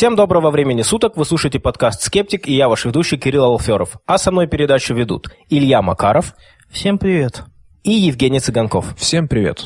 Всем доброго времени суток, вы слушаете подкаст «Скептик» и я ваш ведущий Кирилл Алферов. А со мной передачу ведут Илья Макаров. Всем привет. И Евгений Цыганков. Всем привет.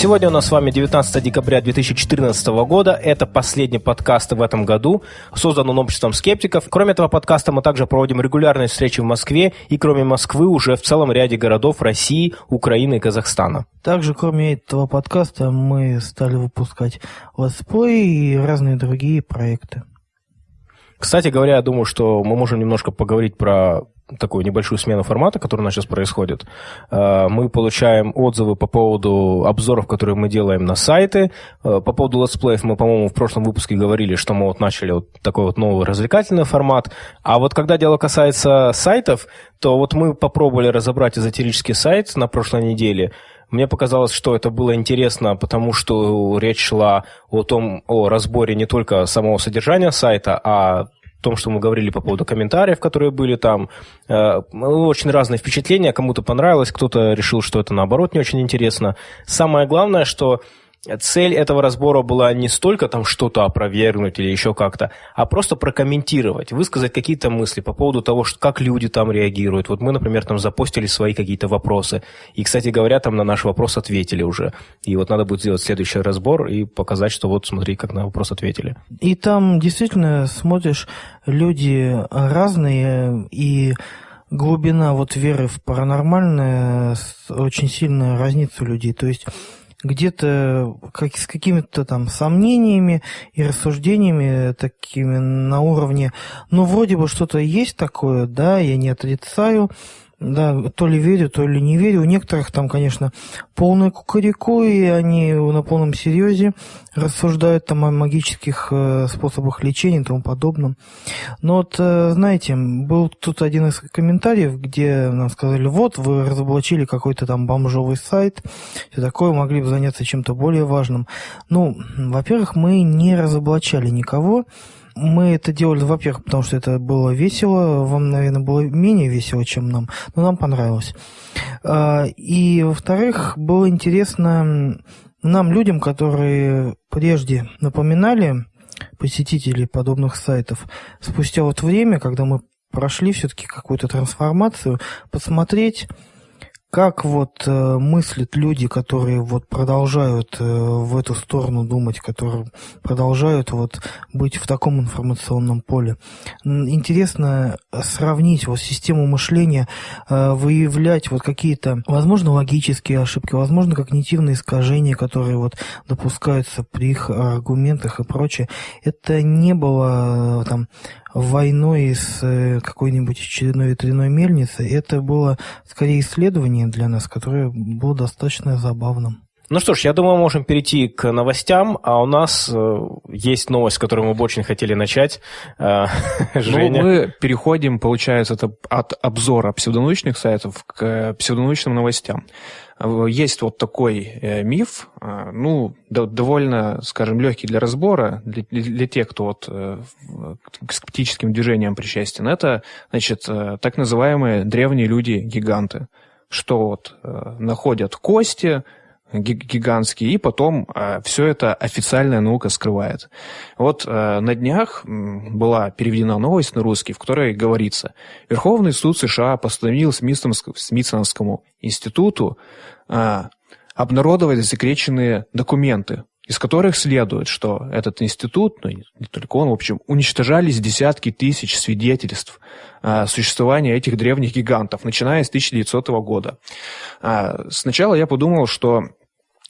Сегодня у нас с вами 19 декабря 2014 года. Это последний подкаст в этом году. Создан он обществом скептиков. Кроме этого подкаста мы также проводим регулярные встречи в Москве и кроме Москвы уже в целом ряде городов России, Украины и Казахстана. Также кроме этого подкаста мы стали выпускать летсплей и разные другие проекты. Кстати говоря, я думаю, что мы можем немножко поговорить про такую небольшую смену формата, которая у нас сейчас происходит. Э, мы получаем отзывы по поводу обзоров, которые мы делаем на сайты. Э, по поводу летсплеев мы, по-моему, в прошлом выпуске говорили, что мы вот начали вот такой вот новый развлекательный формат. А вот когда дело касается сайтов, то вот мы попробовали разобрать эзотерический сайт на прошлой неделе. Мне показалось, что это было интересно, потому что речь шла о том, о разборе не только самого содержания сайта, а том, что мы говорили по поводу комментариев, которые были там. Э, очень разные впечатления. Кому-то понравилось, кто-то решил, что это наоборот не очень интересно. Самое главное, что цель этого разбора была не столько там что-то опровергнуть или еще как-то, а просто прокомментировать, высказать какие-то мысли по поводу того, что, как люди там реагируют. Вот мы, например, там запостили свои какие-то вопросы. И, кстати говоря, там на наш вопрос ответили уже. И вот надо будет сделать следующий разбор и показать, что вот смотри, как на вопрос ответили. И там действительно смотришь, люди разные, и глубина вот веры в паранормальное очень сильно разнится у людей. То есть где-то как, с какими-то там сомнениями и рассуждениями такими на уровне, ну, вроде бы что-то есть такое, да, я не отрицаю, да, то ли верю, то ли не верю. У некоторых там, конечно, полное кукареку, и они на полном серьезе рассуждают там о магических э, способах лечения и тому подобном. Но вот, э, знаете, был тут один из комментариев, где нам сказали, вот, вы разоблачили какой-то там бомжовый сайт, все такое, могли бы заняться чем-то более важным. Ну, во-первых, мы не разоблачали никого, мы это делали, во-первых, потому что это было весело, вам, наверное, было менее весело, чем нам, но нам понравилось. А, и, во-вторых, было интересно нам, людям, которые прежде напоминали посетителей подобных сайтов, спустя вот время, когда мы прошли все-таки какую-то трансформацию, посмотреть, как вот э, мыслят люди, которые вот продолжают э, в эту сторону думать, которые продолжают вот быть в таком информационном поле? Интересно сравнить вот систему мышления, э, выявлять вот какие-то, возможно, логические ошибки, возможно, когнитивные искажения, которые вот допускаются при их аргументах и прочее. Это не было э, там войной с э, какой-нибудь очередной ветряной мельницей. Это было скорее исследование для нас, которое было достаточно забавным. Ну что ж, я думаю, мы можем перейти к новостям, а у нас э, есть новость, с которой мы бы очень хотели начать. Э, Женя. Ну, мы переходим, получается, это от обзора псевдонаучных сайтов к псевдонаучным новостям. Есть вот такой э, миф, э, ну, довольно, скажем, легкий для разбора, для, для тех, кто вот э, к скептическим движениям причастен. Это, значит, э, так называемые древние люди-гиганты, что вот э, находят кости, гигантские, и потом э, все это официальная наука скрывает. Вот э, на днях была переведена новость на русский, в которой говорится, Верховный суд США постановил Смитсоновскому институту э, обнародовать засекреченные документы, из которых следует, что этот институт, ну не только он, в общем, уничтожались десятки тысяч свидетельств э, существования этих древних гигантов, начиная с 1900 года. Э, сначала я подумал, что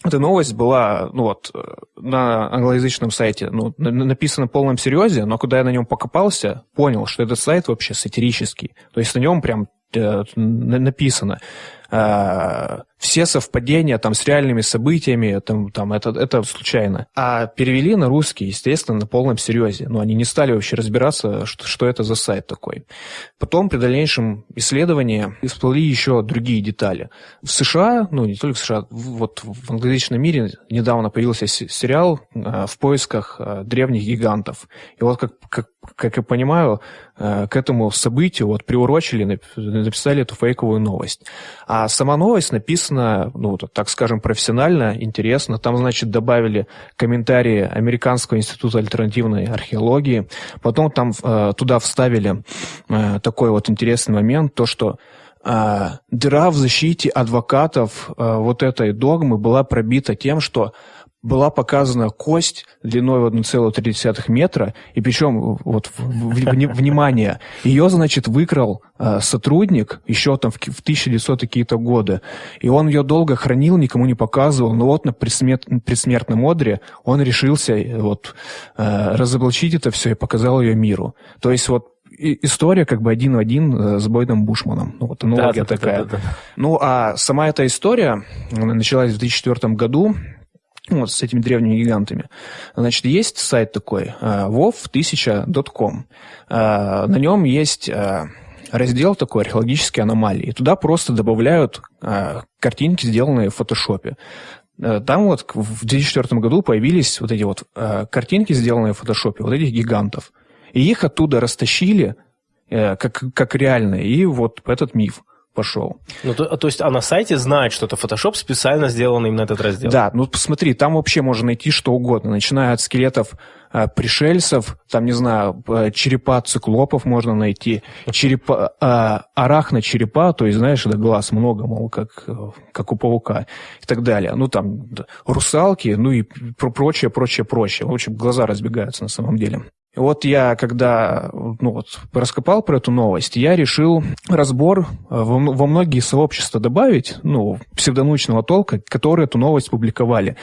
эта новость была, ну вот, на англоязычном сайте, ну, написана в полном серьезе, но когда я на нем покопался, понял, что этот сайт вообще сатирический. То есть на нем прям э, написано. Э, все совпадения там с реальными событиями, там, там это, это случайно. А перевели на русский, естественно, на полном серьезе. Но они не стали вообще разбираться, что, что это за сайт такой. Потом при дальнейшем исследовании всплыли еще другие детали. В США, ну не только в США, вот в англоязычном мире недавно появился сериал э, «В поисках э, древних гигантов». И вот как, как, как я понимаю, к этому событию вот приурочили, написали эту фейковую новость. А сама новость написана, ну, так скажем, профессионально, интересно. Там, значит, добавили комментарии Американского института альтернативной археологии. Потом там э, туда вставили э, такой вот интересный момент, то, что дыра в защите адвокатов вот этой догмы была пробита тем, что была показана кость длиной в 1,3 метра, и причем, вот, внимание, ее, значит, выкрал э, сотрудник еще там в, в 1900 какие-то годы, и он ее долго хранил, никому не показывал, но вот на предсмерт, предсмертном одре он решился э, вот э, разоблачить это все и показал ее миру. То есть вот история как бы один в один э, с Бойдом Бушманом. Ну, вот аналогия да, такая. Да, да, да. Ну, а сама эта история началась в 2004 году вот с этими древними гигантами. Значит, есть сайт такой, wov1000.com. Э, э, на нем есть э, раздел такой археологические аномалии. Туда просто добавляют картинки, сделанные в фотошопе. Там вот в 2004 году появились вот эти вот картинки, сделанные в фотошопе, вот этих гигантов. И их оттуда растащили как, как реальные. И вот этот миф пошел. Ну, то, то есть, а на сайте знает, что это Photoshop специально сделан именно этот раздел? Да, ну посмотри, там вообще можно найти что угодно, начиная от скелетов э, пришельцев, там, не знаю, э, черепа циклопов можно найти, черепа, э, арахна черепа, то есть, знаешь, это глаз много, мол, как, э, как у паука и так далее. Ну, там, русалки, ну и прочее, прочее, прочее. В общем, глаза разбегаются на самом деле. Вот я, когда ну, вот, раскопал про эту новость, я решил разбор э, во, во многие сообщества добавить, ну, псевдонаучного толка, которые эту новость публиковали.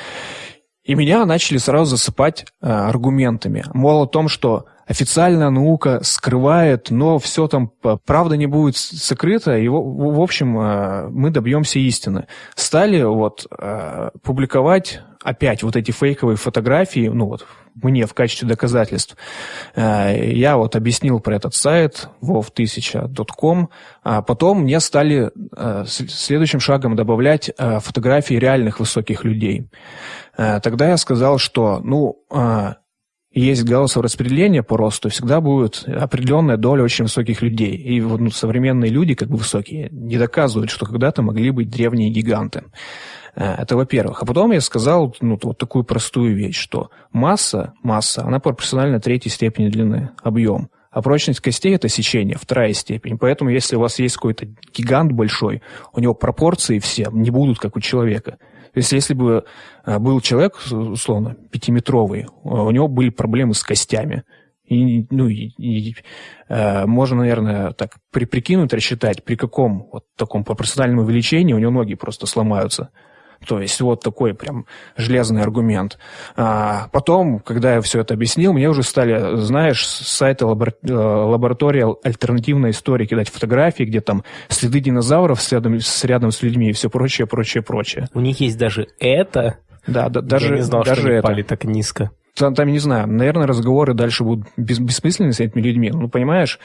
И меня начали сразу засыпать э, аргументами. Мол, о том, что официальная наука скрывает, но все там правда не будет сокрыто, и в, в общем э, мы добьемся истины. Стали вот э, публиковать опять вот эти фейковые фотографии, ну вот мне в качестве доказательств. Э, я вот объяснил про этот сайт wov1000.com, а потом мне стали э, следующим шагом добавлять э, фотографии реальных высоких людей. Тогда я сказал, что, ну, есть гаусsoво распределение по росту, всегда будет определенная доля очень высоких людей. И ну, современные люди, как бы высокие, не доказывают, что когда-то могли быть древние гиганты. Э, это во-первых. А потом я сказал ну, вот такую простую вещь, что масса, масса, она пропорциональна третьей степени длины, объем. А прочность костей – это сечение, вторая степень. Поэтому, если у вас есть какой-то гигант большой, у него пропорции все не будут, как у человека. То есть, если бы э, был человек, условно, пятиметровый, у него были проблемы с костями. И, ну, и, и э, можно, наверное, так при, прикинуть, рассчитать, при каком вот таком пропорциональном увеличении у него ноги просто сломаются. То есть вот такой прям железный аргумент. А потом, когда я все это объяснил, мне уже стали, знаешь, с сайта лабор... Э, лаборатории альтернативной истории кидать фотографии, где там следы динозавров с рядом, с рядом с людьми и все прочее, прочее, прочее. У них есть даже это? Да, да даже, я не знал, даже что они пали так низко. Там, там, не знаю, наверное, разговоры дальше будут бес, бессмысленны с этими людьми. Ну, понимаешь,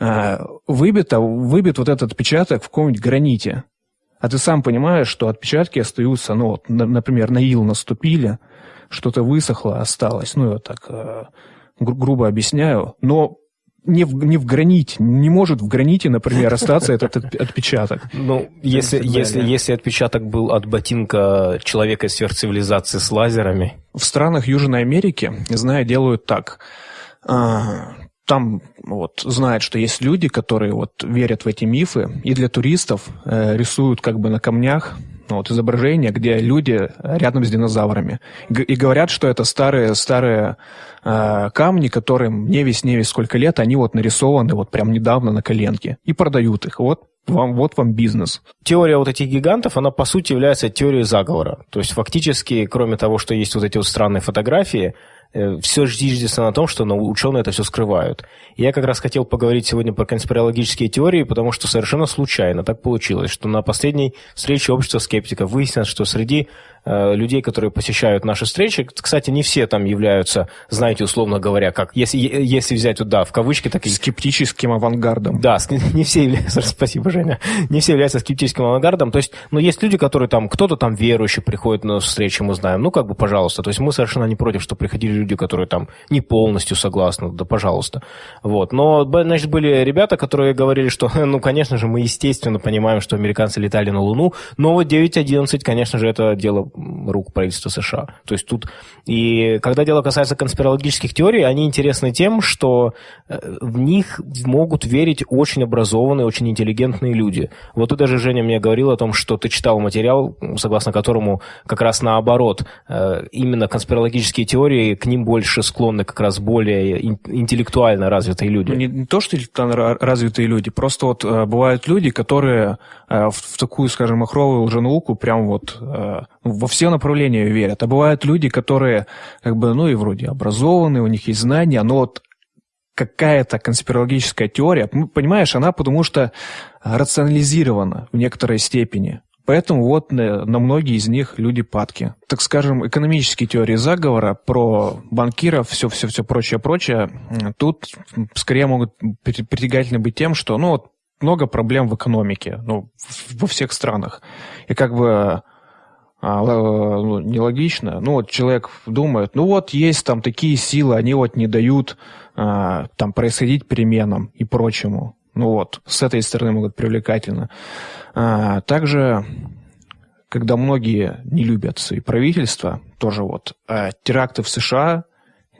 э, выбито, выбит вот этот отпечаток в каком-нибудь граните. А ты сам понимаешь, что отпечатки остаются, ну, вот, например, на ил наступили, что-то высохло, осталось. Ну, я так э, гру- грубо объясняю. Но не в, не в граните, не может в граните, например, остаться этот отпечаток. Ну, если, если, если отпечаток был от ботинка человека из сверхцивилизации с лазерами. В странах Южной Америки, знаю, делают так. Там вот знают, что есть люди, которые вот верят в эти мифы, и для туристов э, рисуют как бы на камнях ну, вот изображения, где люди рядом с динозаврами. И говорят, что это старые, старые э, камни, которым не весь, не весь сколько лет, они вот нарисованы вот прям недавно на коленке. И продают их. Вот вам, вот вам бизнес. Теория вот этих гигантов, она по сути является теорией заговора. То есть фактически, кроме того, что есть вот эти вот странные фотографии, все зиждется на том, что ученые это все скрывают. Я как раз хотел поговорить сегодня про конспирологические теории, потому что совершенно случайно так получилось, что на последней встрече общества скептиков выяснилось, что среди Э, людей, которые посещают наши встречи. Кстати, не все там являются, знаете, условно говоря, как, если, если взять, да, в кавычки, так и... Скептическим авангардом. Да, не все являются, спасибо, Женя, не все являются скептическим авангардом. То есть, ну, есть люди, которые там, кто-то там верующий приходит на встречи, мы знаем, ну, как бы, пожалуйста. То есть, мы совершенно не против, что приходили люди, которые там не полностью согласны, да, пожалуйста. Вот. Но, значит, были ребята, которые говорили, что, ну, конечно же, мы, естественно, понимаем, что американцы летали на Луну, но вот 9.11, конечно же, это дело рук правительства США. То есть тут... И когда дело касается конспирологических теорий, они интересны тем, что э, в них могут верить очень образованные, очень интеллигентные люди. Вот ты даже, Женя, мне говорил о том, что ты читал материал, согласно которому как раз наоборот, э, именно конспирологические теории, к ним больше склонны как раз более интеллектуально развитые люди. Не, не то, что развитые люди, просто вот э, бывают люди, которые в такую, скажем, махровую лженауку прям вот во все направления верят. А бывают люди, которые как бы, ну и вроде образованные, у них есть знания, но вот какая-то конспирологическая теория, понимаешь, она потому что рационализирована в некоторой степени. Поэтому вот на, на многие из них люди падки. Так скажем, экономические теории заговора про банкиров, все-все-все прочее-прочее, тут скорее могут притягательны быть тем, что ну, вот много проблем в экономике, ну, во всех странах. И как бы а, ну, нелогично. Ну, вот человек думает, ну вот есть там такие силы, они вот не дают а, там происходить переменам и прочему. Ну вот, с этой стороны могут привлекательно. А, также, когда многие не любят свои правительства, тоже вот а, теракты в США,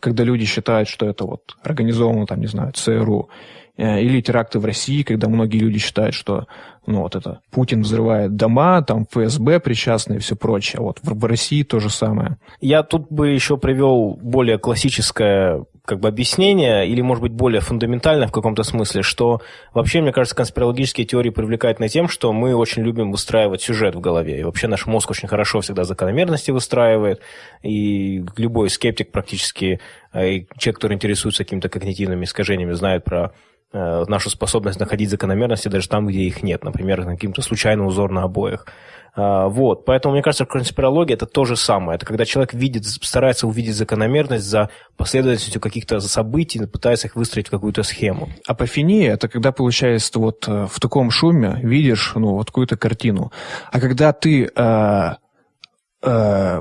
когда люди считают, что это вот организовано, там, не знаю, ЦРУ, Э, или теракты в России, когда многие люди считают, что ну, вот это Путин взрывает дома, там ФСБ причастны и все прочее. Вот в, в России то же самое. Я тут бы еще привел более классическое как бы объяснение, или, может быть, более фундаментальное в каком-то смысле, что вообще, мне кажется, конспирологические теории привлекательны тем, что мы очень любим выстраивать сюжет в голове. И вообще наш мозг очень хорошо всегда закономерности выстраивает, и любой скептик практически, э, и человек, который интересуется какими-то когнитивными искажениями, знает про Э, нашу способность находить закономерности даже там, где их нет, например, каким-то случайный узор на обоях. А, вот, поэтому, мне кажется, конспирология – это то же самое. Это когда человек видит, старается увидеть закономерность за последовательностью каких-то событий, пытается их выстроить в какую-то схему. Апофения – это когда, получается, вот э, в таком шуме видишь ну, вот какую-то картину. А когда ты э,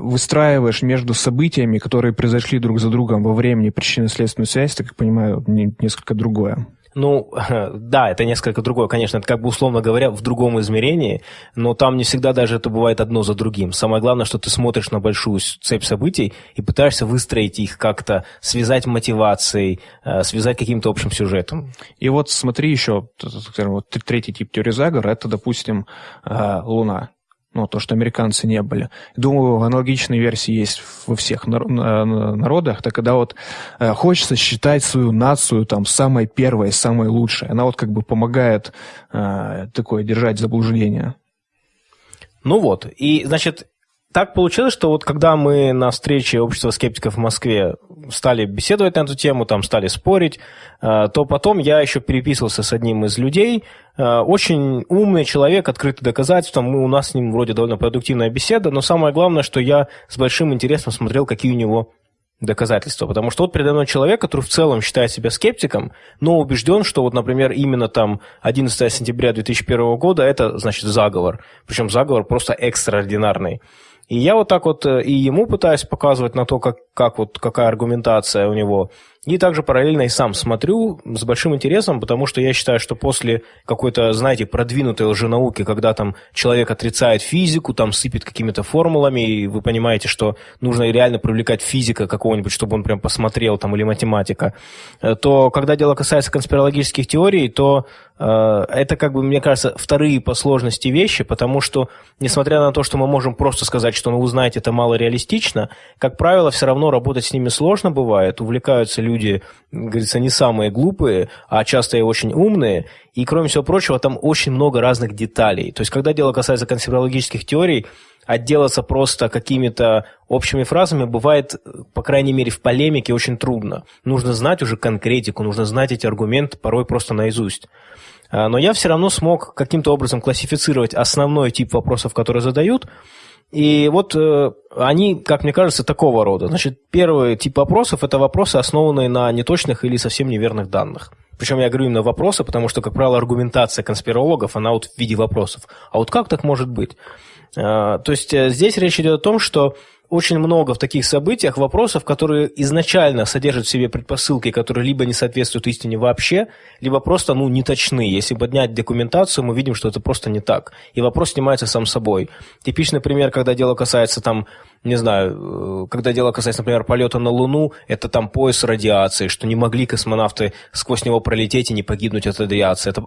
выстраиваешь между событиями, которые произошли друг за другом во времени причинно-следственную связь, это, как понимаю, несколько другое. Ну, да, это несколько другое, конечно, это как бы условно говоря в другом измерении, но там не всегда даже это бывает одно за другим. Самое главное, что ты смотришь на большую цепь событий и пытаешься выстроить их как-то, связать мотивацией, э, связать каким-то общим сюжетом. И вот смотри еще, скажем, вот третий тип теории заговора, это, допустим, э, Луна ну, то, что американцы не были. Думаю, аналогичные версии есть во всех народах, так когда вот э, хочется считать свою нацию там самой первой, самой лучшей. Она вот как бы помогает э, такое держать заблуждение. Ну вот, и, значит, так получилось, что вот когда мы на встрече общества скептиков в Москве стали беседовать на эту тему, там стали спорить, э, то потом я еще переписывался с одним из людей, э, очень умный человек, открытый доказательством, мы, у нас с ним вроде довольно продуктивная беседа, но самое главное, что я с большим интересом смотрел, какие у него доказательства. Потому что вот передо мной человек, который в целом считает себя скептиком, но убежден, что вот, например, именно там 11 сентября 2001 года это, значит, заговор. Причем заговор просто экстраординарный. И я вот так вот э, и ему пытаюсь показывать на то, как, как вот, какая аргументация у него. И также параллельно и сам смотрю с большим интересом, потому что я считаю, что после какой-то, знаете, продвинутой лженауки, когда там человек отрицает физику, там сыпет какими-то формулами, и вы понимаете, что нужно реально привлекать физика какого-нибудь, чтобы он прям посмотрел, там, или математика, э, то когда дело касается конспирологических теорий, то э, это, как бы, мне кажется, вторые по сложности вещи, потому что, несмотря на то, что мы можем просто сказать, что, ну, вы знаете, это мало реалистично, как правило, все равно работать с ними сложно бывает. Увлекаются люди, говорится, не самые глупые, а часто и очень умные. И, кроме всего прочего, там очень много разных деталей. То есть, когда дело касается конспирологических теорий, отделаться просто какими-то общими фразами бывает, по крайней мере, в полемике очень трудно. Нужно знать уже конкретику, нужно знать эти аргументы порой просто наизусть. А, но я все равно смог каким-то образом классифицировать основной тип вопросов, которые задают, и вот э, они, как мне кажется, такого рода. Значит, первый тип вопросов – это вопросы, основанные на неточных или совсем неверных данных. Причем я говорю именно вопросы, потому что, как правило, аргументация конспирологов, она вот в виде вопросов. А вот как так может быть? А, то есть э, здесь речь идет о том, что очень много в таких событиях вопросов, которые изначально содержат в себе предпосылки, которые либо не соответствуют истине вообще, либо просто ну, не точны. Если поднять документацию, мы видим, что это просто не так. И вопрос снимается сам собой. Типичный пример, когда дело касается там не знаю, э, когда дело касается, например, полета на Луну, это там пояс радиации, что не могли космонавты сквозь него пролететь и не погибнуть от радиации. Это,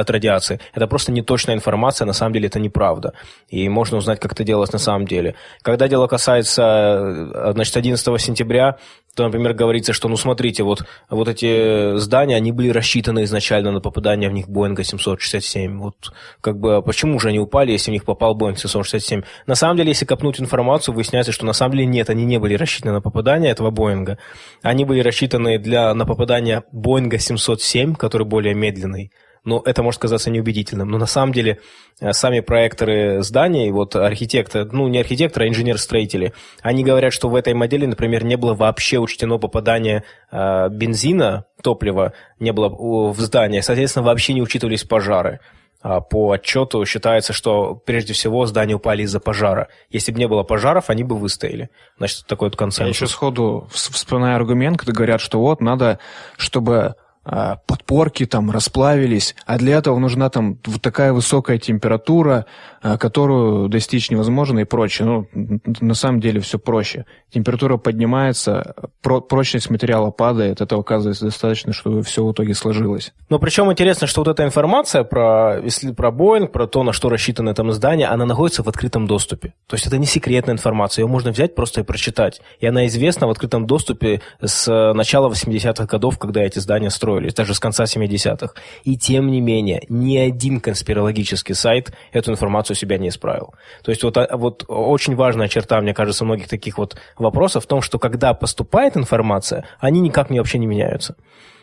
от радиации. это просто неточная информация, на самом деле это неправда. И можно узнать, как это делалось на самом деле. Когда дело касается, э, значит, 11 сентября, то, например, говорится, что, ну, смотрите, вот, вот эти здания, они были рассчитаны изначально на попадание в них Боинга 767. Вот, как бы, а почему же они упали, если в них попал Боинг 767? На самом деле, если копнуть информацию, выясняется, что на самом деле нет, они не были рассчитаны на попадание этого Боинга. Они были рассчитаны для, на попадание Боинга 707, который более медленный но это может казаться неубедительным. Но на самом деле э, сами проекторы зданий, вот архитекторы, ну не архитекторы, а инженер-строители, они говорят, что в этой модели, например, не было вообще учтено попадание э, бензина, топлива, не было в здание, соответственно, вообще не учитывались пожары. А по отчету считается, что прежде всего здания упали из-за пожара. Если бы не было пожаров, они бы выстояли. Значит, такой вот консенсус. Я еще сходу вспоминаю аргумент, когда говорят, что вот надо, чтобы подпорки там расплавились, а для этого нужна там вот такая высокая температура, а, которую достичь невозможно и прочее. Ну, на самом деле все проще. Температура поднимается, про прочность материала падает, это оказывается достаточно, чтобы все в итоге сложилось. Но причем интересно, что вот эта информация про, если про Боинг, про то, на что рассчитано там здание, она находится в открытом доступе. То есть это не секретная информация, ее можно взять просто и прочитать. И она известна в открытом доступе с начала 80-х годов, когда эти здания строили строились, даже с конца 70-х. И тем не менее, ни один конспирологический сайт эту информацию себя не исправил. То есть вот, а, вот очень важная черта, мне кажется, многих таких вот вопросов в том, что когда поступает информация, они никак не, вообще не меняются.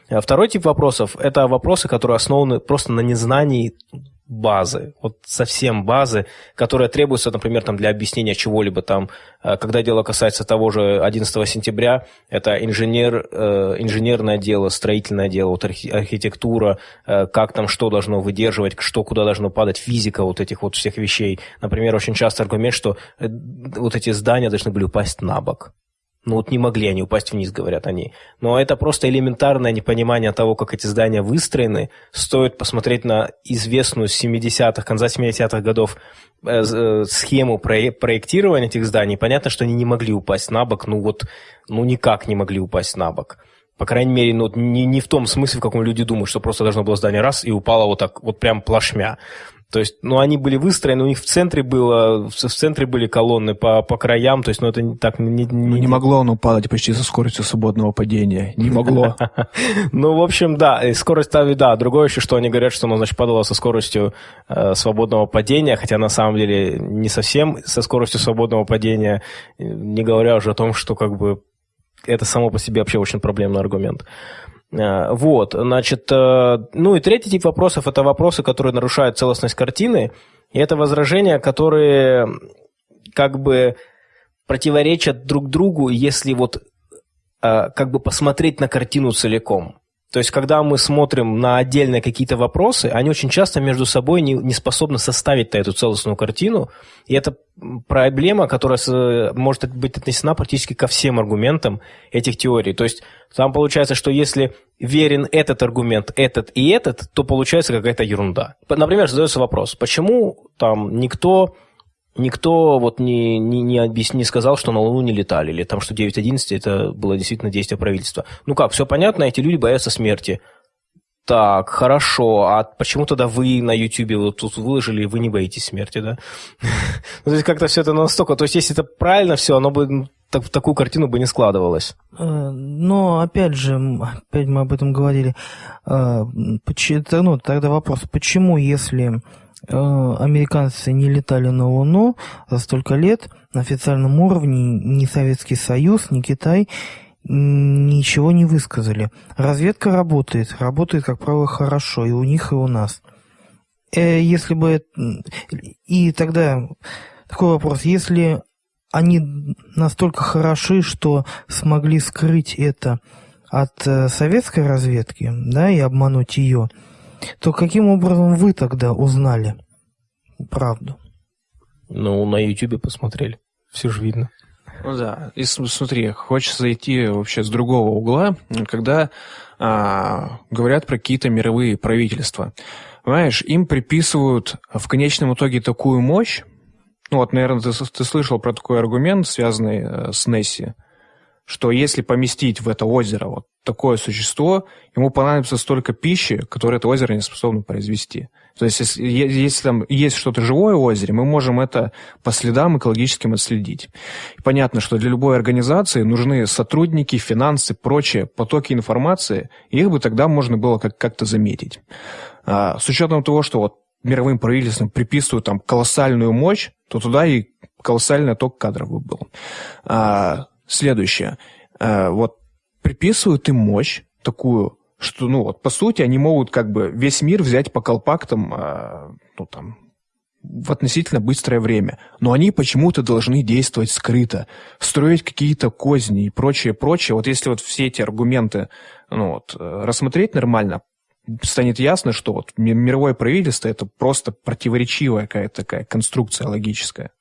А второй тип вопросов – это вопросы, которые основаны просто на незнании базы, вот совсем базы, которая требуется, например, там, для объяснения чего-либо там, э, когда дело касается того же 11 сентября, это инженер, э, инженерное дело, строительное дело, вот архитектура, э, как там что должно выдерживать, что куда должно падать, физика вот этих вот всех вещей. Например, очень часто аргумент, что вот эти здания должны были упасть на бок. Ну вот не могли они упасть вниз, говорят они. Но это просто элементарное непонимание того, как эти здания выстроены. Стоит посмотреть на известную с 70-х, конца 70-х годов э, э, схему проектирования этих зданий. Понятно, что они не могли упасть на бок, ну вот, ну никак не могли упасть на бок. По крайней мере, ну, не, не в том смысле, в каком люди думают, что просто должно было здание раз и упало вот так, вот прям плашмя. То есть, ну, они были выстроены, у них в центре было, в центре были колонны по, по краям, то есть, ну, это не так... Не, не, ну, не могло оно падать почти со скоростью свободного падения, не могло. Ну, в общем, да, скорость, да, другое еще, что они говорят, что оно, значит, падало со скоростью э, свободного падения, хотя на самом деле не совсем со скоростью свободного падения, не говоря уже о том, что как бы это само по себе вообще очень проблемный аргумент. Э, вот, значит, э, ну и третий тип вопросов – это вопросы, которые нарушают целостность картины, и это возражения, которые как бы противоречат друг другу, если вот э, как бы посмотреть на картину целиком. То есть, когда мы смотрим на отдельные какие-то вопросы, они очень часто между собой не, не способны составить эту целостную картину. И это проблема, которая может быть отнесена практически ко всем аргументам этих теорий. То есть, там получается, что если верен этот аргумент, этот и этот, то получается какая-то ерунда. Например, задается вопрос, почему там никто никто вот не, не, не, объяс... не сказал, что на Луну не летали, или там, что 9.11 это было действительно действие правительства. Ну как, все понятно, эти люди боятся смерти. Так, хорошо. А почему тогда вы на YouTube вот тут выложили, и вы не боитесь смерти, да? ну, то есть как-то все это настолько... То есть если это правильно все, оно бы ну, так, такую картину бы не складывалось. Э, но опять же, опять мы об этом говорили. Э, ну, тогда вопрос, почему, если американцы не летали на Луну за столько лет, на официальном уровне ни Советский Союз, ни Китай ничего не высказали. Разведка работает, работает, как правило, хорошо, и у них, и у нас. Э, если бы... И тогда такой вопрос. Если они настолько хороши, что смогли скрыть это от э, советской разведки, да, и обмануть ее, то каким образом вы тогда узнали правду? Ну, на YouTube посмотрели. Все же видно. Ну да, и смотри, хочется зайти вообще с другого угла, когда а, говорят про какие-то мировые правительства. Понимаешь, им приписывают в конечном итоге такую мощь, ну вот, наверное, ты, ты слышал про такой аргумент, связанный э, с Несси, что если поместить в это озеро вот такое существо, ему понадобится столько пищи, которое это озеро не способно произвести. То есть, если, если там есть что-то живое в озере, мы можем это по следам экологическим отследить. И понятно, что для любой организации нужны сотрудники, финансы, прочие потоки информации, и их бы тогда можно было как- как-то заметить. А, с учетом того, что вот мировым правительствам приписывают там колоссальную мощь, то туда и колоссальный отток кадров бы был. А, следующее. А, вот приписывают им мощь такую, что, ну, вот, по сути, они могут как бы весь мир взять по колпактам, э, ну, там, в относительно быстрое время. Но они почему-то должны действовать скрыто, строить какие-то козни и прочее, прочее. Вот если вот все эти аргументы ну, вот, э, рассмотреть нормально, станет ясно, что вот мировое правительство это просто противоречивая какая-то такая конструкция логическая.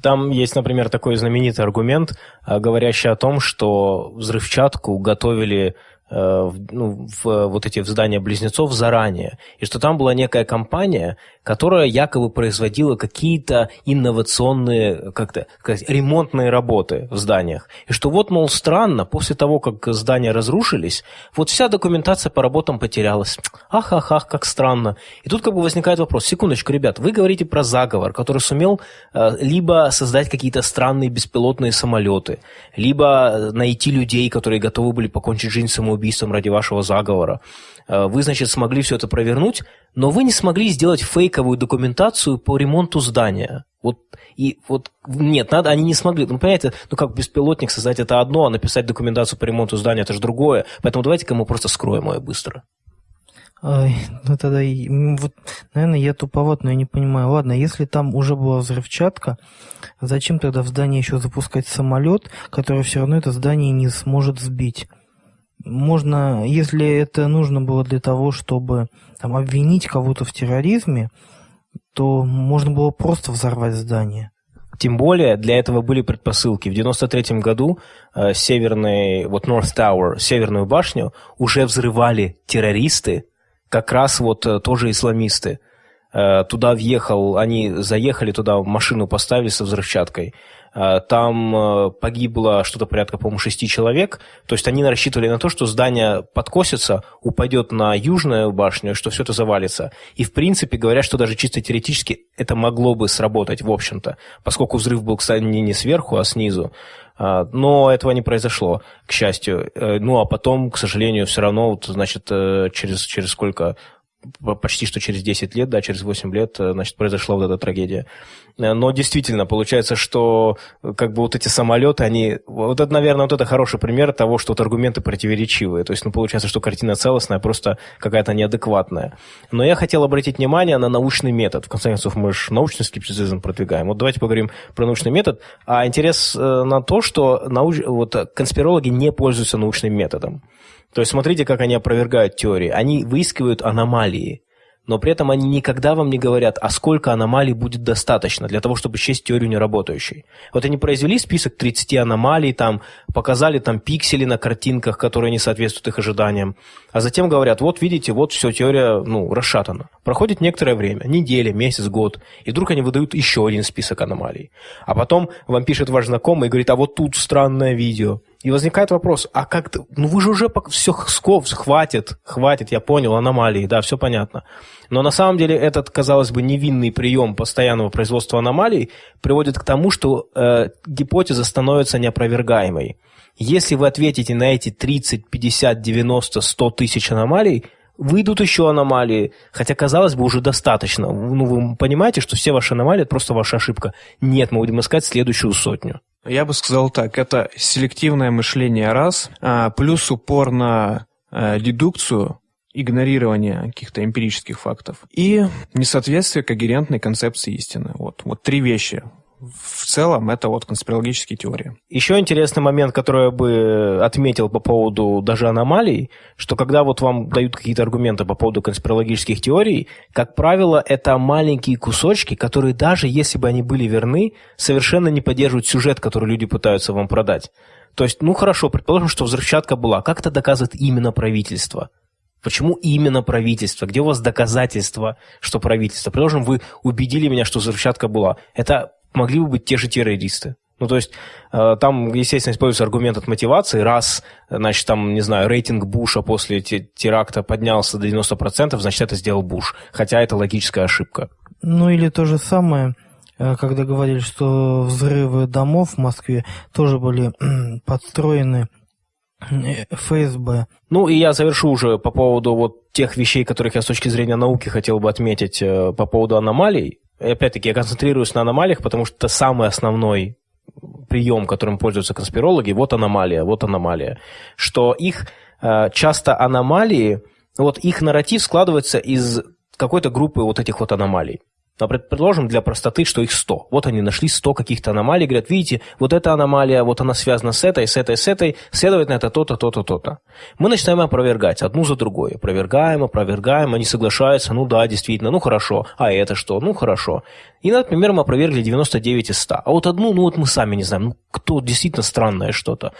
Там есть, например, такой знаменитый аргумент, э, говорящий о том, что взрывчатку готовили Э, ну, в вот эти в здания близнецов заранее, и что там была некая компания, которая якобы производила какие-то инновационные, как-то ремонтные работы в зданиях. И что вот, мол, странно, после того, как здания разрушились, вот вся документация по работам потерялась. Ах, ах, ах, как странно. И тут как бы возникает вопрос, секундочку, ребят, вы говорите про заговор, который сумел э, либо создать какие-то странные беспилотные самолеты, либо найти людей, которые готовы были покончить жизнь самоубийством, убийством ради вашего заговора. Э, вы, значит, смогли все это провернуть, но вы не смогли сделать фейковую документацию по ремонту здания. Вот, и вот, нет, надо, они не смогли. Ну, понимаете, ну, как беспилотник создать это одно, а написать документацию по ремонту здания это же другое. Поэтому давайте-ка мы просто скроем ее быстро. Ой, ну тогда, вот, наверное, я туповат, но я не понимаю. Ладно, если там уже была взрывчатка, зачем тогда в здании еще запускать самолет, который все равно это здание не сможет сбить? Можно, если это нужно было для того, чтобы там, обвинить кого-то в терроризме, то можно было просто взорвать здание. Тем более для этого были предпосылки. В 93 году э, северный, вот North Tower, северную башню уже взрывали террористы, как раз вот э, тоже исламисты. Э, туда въехал, они заехали туда, машину поставили со взрывчаткой. Э, там э, погибло что-то порядка, по-моему, шести человек. То есть они рассчитывали на то, что здание подкосится, упадет на южную башню, что все это завалится. И, в принципе, говорят, что даже чисто теоретически это могло бы сработать, в общем-то, поскольку взрыв был, кстати, не сверху, а снизу. Э, но этого не произошло, к счастью. Ну, а потом, к сожалению, все равно, вот, значит, через, через сколько почти что через 10 лет, да, через 8 лет, значит, произошла вот эта трагедия. Э, но действительно, получается, что э, как бы вот эти самолеты, они... Вот это, наверное, вот это хороший пример того, что вот аргументы противоречивые. То есть, ну, получается, что картина целостная, просто какая-то неадекватная. Но я хотел обратить внимание на научный метод. В конце концов, мы же научный скептицизм продвигаем. Вот давайте поговорим про научный метод. А интерес э, на то, что науч... вот, конспирологи не пользуются научным методом. То есть смотрите, как они опровергают теории. Они выискивают аномалии но при этом они никогда вам не говорят, а сколько аномалий будет достаточно для того, чтобы счесть теорию неработающей. Вот они произвели список 30 аномалий, там, показали там пиксели на картинках, которые не соответствуют их ожиданиям, а затем говорят, вот видите, вот все, теория, ну, расшатана. Проходит некоторое время, неделя, месяц, год, и вдруг они выдают еще один список аномалий. А потом вам пишет ваш знакомый и говорит, а вот тут странное видео, И возникает вопрос, а как ты... Ну вы же уже все, сков, хватит, хватит, я понял, аномалии, да, все понятно. Но на самом деле этот, казалось бы, невинный прием постоянного производства аномалий приводит к тому, что э, гипотеза становится неопровергаемой. Если вы ответите на эти 30, 50, 90, 100 тысяч аномалий, выйдут еще аномалии, хотя, казалось бы, уже достаточно. Ну, вы понимаете, что все ваши аномалии – это просто ваша ошибка. Нет, мы будем искать следующую сотню. Я бы сказал так, это селективное мышление раз, а, плюс упор на а, дедукцию, игнорирование каких-то эмпирических фактов и несоответствие когерентной концепции истины. Вот, вот три вещи в целом это вот конспирологические теории. Еще интересный момент, который я бы отметил по поводу даже аномалий, что когда вот вам дают какие-то аргументы по поводу конспирологических теорий, как правило, это маленькие кусочки, которые даже если бы они были верны, совершенно не поддерживают сюжет, который люди пытаются вам продать. То есть, ну хорошо, предположим, что взрывчатка была. Как это доказывает именно правительство? Почему именно правительство? Где у вас доказательства, что правительство? Предположим, вы убедили меня, что взрывчатка была. Это могли бы быть те же террористы. Ну, то есть, э, там, естественно, используется аргумент от мотивации. Раз, значит, там, не знаю, рейтинг Буша после теракта поднялся до 90%, значит, это сделал Буш. Хотя это логическая ошибка. Ну, или то же самое, э, когда говорили, что взрывы домов в Москве тоже были подстроены э, ФСБ. Ну и я завершу уже по поводу вот тех вещей, которых я с точки зрения науки хотел бы отметить по поводу аномалий. Опять-таки, я концентрируюсь на аномалиях, потому что это самый основной прием, которым пользуются конспирологи, вот аномалия, вот аномалия. Что их э, часто аномалии, вот их нарратив складывается из какой-то группы вот этих вот аномалий. Но предположим для простоты, что их 100. Вот они нашли 100 каких-то аномалий, говорят, видите, вот эта аномалия, вот она связана с этой, с этой, с этой, следовательно, это то-то, то-то, то-то. Мы начинаем опровергать одну за другой. Опровергаем, опровергаем, они соглашаются, ну да, действительно, ну хорошо, а это что, ну хорошо. И, например, мы опровергли 99 из 100. А вот одну, ну вот мы сами не знаем, ну кто действительно странное что-то.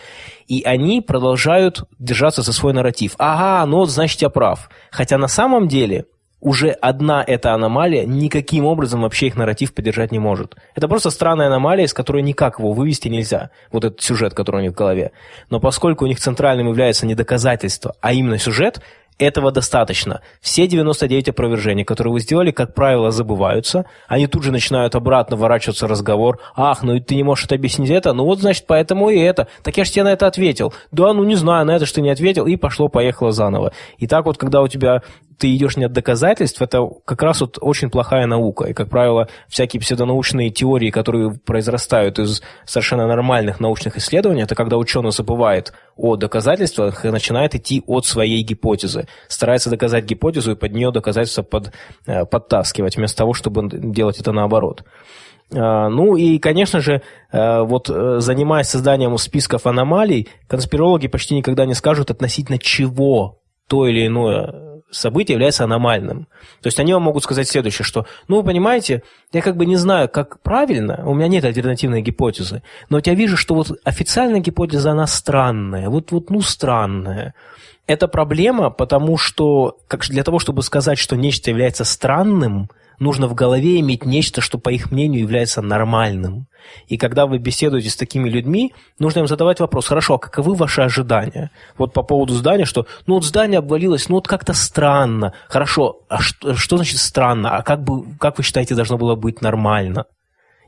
И они продолжают держаться за свой нарратив. Ага, ну вот значит я прав. Хотя на самом деле уже одна эта аномалия никаким образом вообще их нарратив поддержать не может. Это просто странная аномалия, из которой никак его вывести нельзя, вот этот сюжет, который у них в голове. Но поскольку у них центральным является не доказательство, а именно сюжет, этого достаточно. Все 99 опровержений, которые вы сделали, как правило, забываются. Они тут же начинают обратно ворачиваться разговор. Ах, ну ты не можешь это объяснить это? Ну вот, значит, поэтому и это. Так я же тебе на это ответил. Да, ну не знаю, на это что не ответил. И пошло-поехало заново. И так вот, когда у тебя ты идешь не от доказательств, это как раз вот очень плохая наука. И, как правило, всякие псевдонаучные теории, которые произрастают из совершенно нормальных научных исследований, это когда ученый забывает о доказательствах и начинает идти от своей гипотезы. Старается доказать гипотезу и под нее доказательства под, э, подтаскивать, вместо того, чтобы делать это наоборот. А, ну и, конечно же, э, вот э, занимаясь созданием списков аномалий, конспирологи почти никогда не скажут относительно чего то или иное событие является аномальным. То есть они вам могут сказать следующее, что, ну, вы понимаете, я как бы не знаю, как правильно, у меня нет альтернативной гипотезы, но я вижу, что вот официальная гипотеза, она странная, вот, вот ну, странная. Это проблема, потому что как, для того, чтобы сказать, что нечто является странным – нужно в голове иметь нечто, что, по их мнению, является нормальным. И когда вы беседуете с такими людьми, нужно им задавать вопрос, хорошо, а каковы ваши ожидания? Вот по поводу здания, что, ну вот здание обвалилось, ну вот как-то странно. Хорошо, а что, что значит странно? А как, бы, как вы считаете, должно было быть нормально?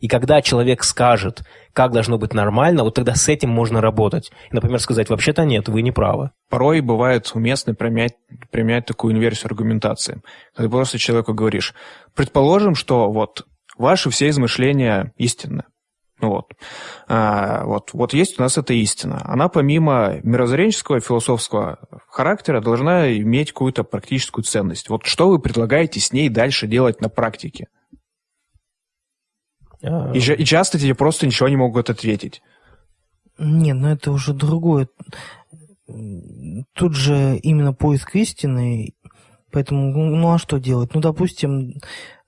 И когда человек скажет, как должно быть нормально, вот тогда с этим можно работать. Например, сказать, вообще-то нет, вы не правы. Порой бывает уместно применять, применять такую инверсию аргументации. Когда просто человеку говоришь, предположим, что вот ваши все измышления истинны. Ну вот. А, вот. Вот есть у нас эта истина. Она помимо мирозренческого философского характера должна иметь какую-то практическую ценность. Вот что вы предлагаете с ней дальше делать на практике? И, и часто тебе просто ничего не могут ответить. Не, ну это уже другое. Тут же именно поиск истины, поэтому, ну а что делать? Ну, допустим,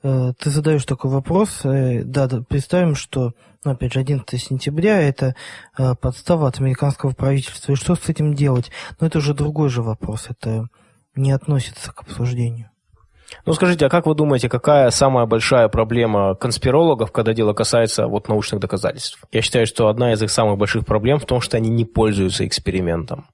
э, ты задаешь такой вопрос, э, да, да представим, что, ну, опять же, 11 сентября – это э, подстава от американского правительства, и что с этим делать? Но это уже другой же вопрос, это не относится к обсуждению. Ну, скажите, а как вы думаете, какая самая большая проблема конспирологов, когда дело касается вот научных доказательств? Я считаю, что одна из их самых больших проблем в том, что они не пользуются экспериментом.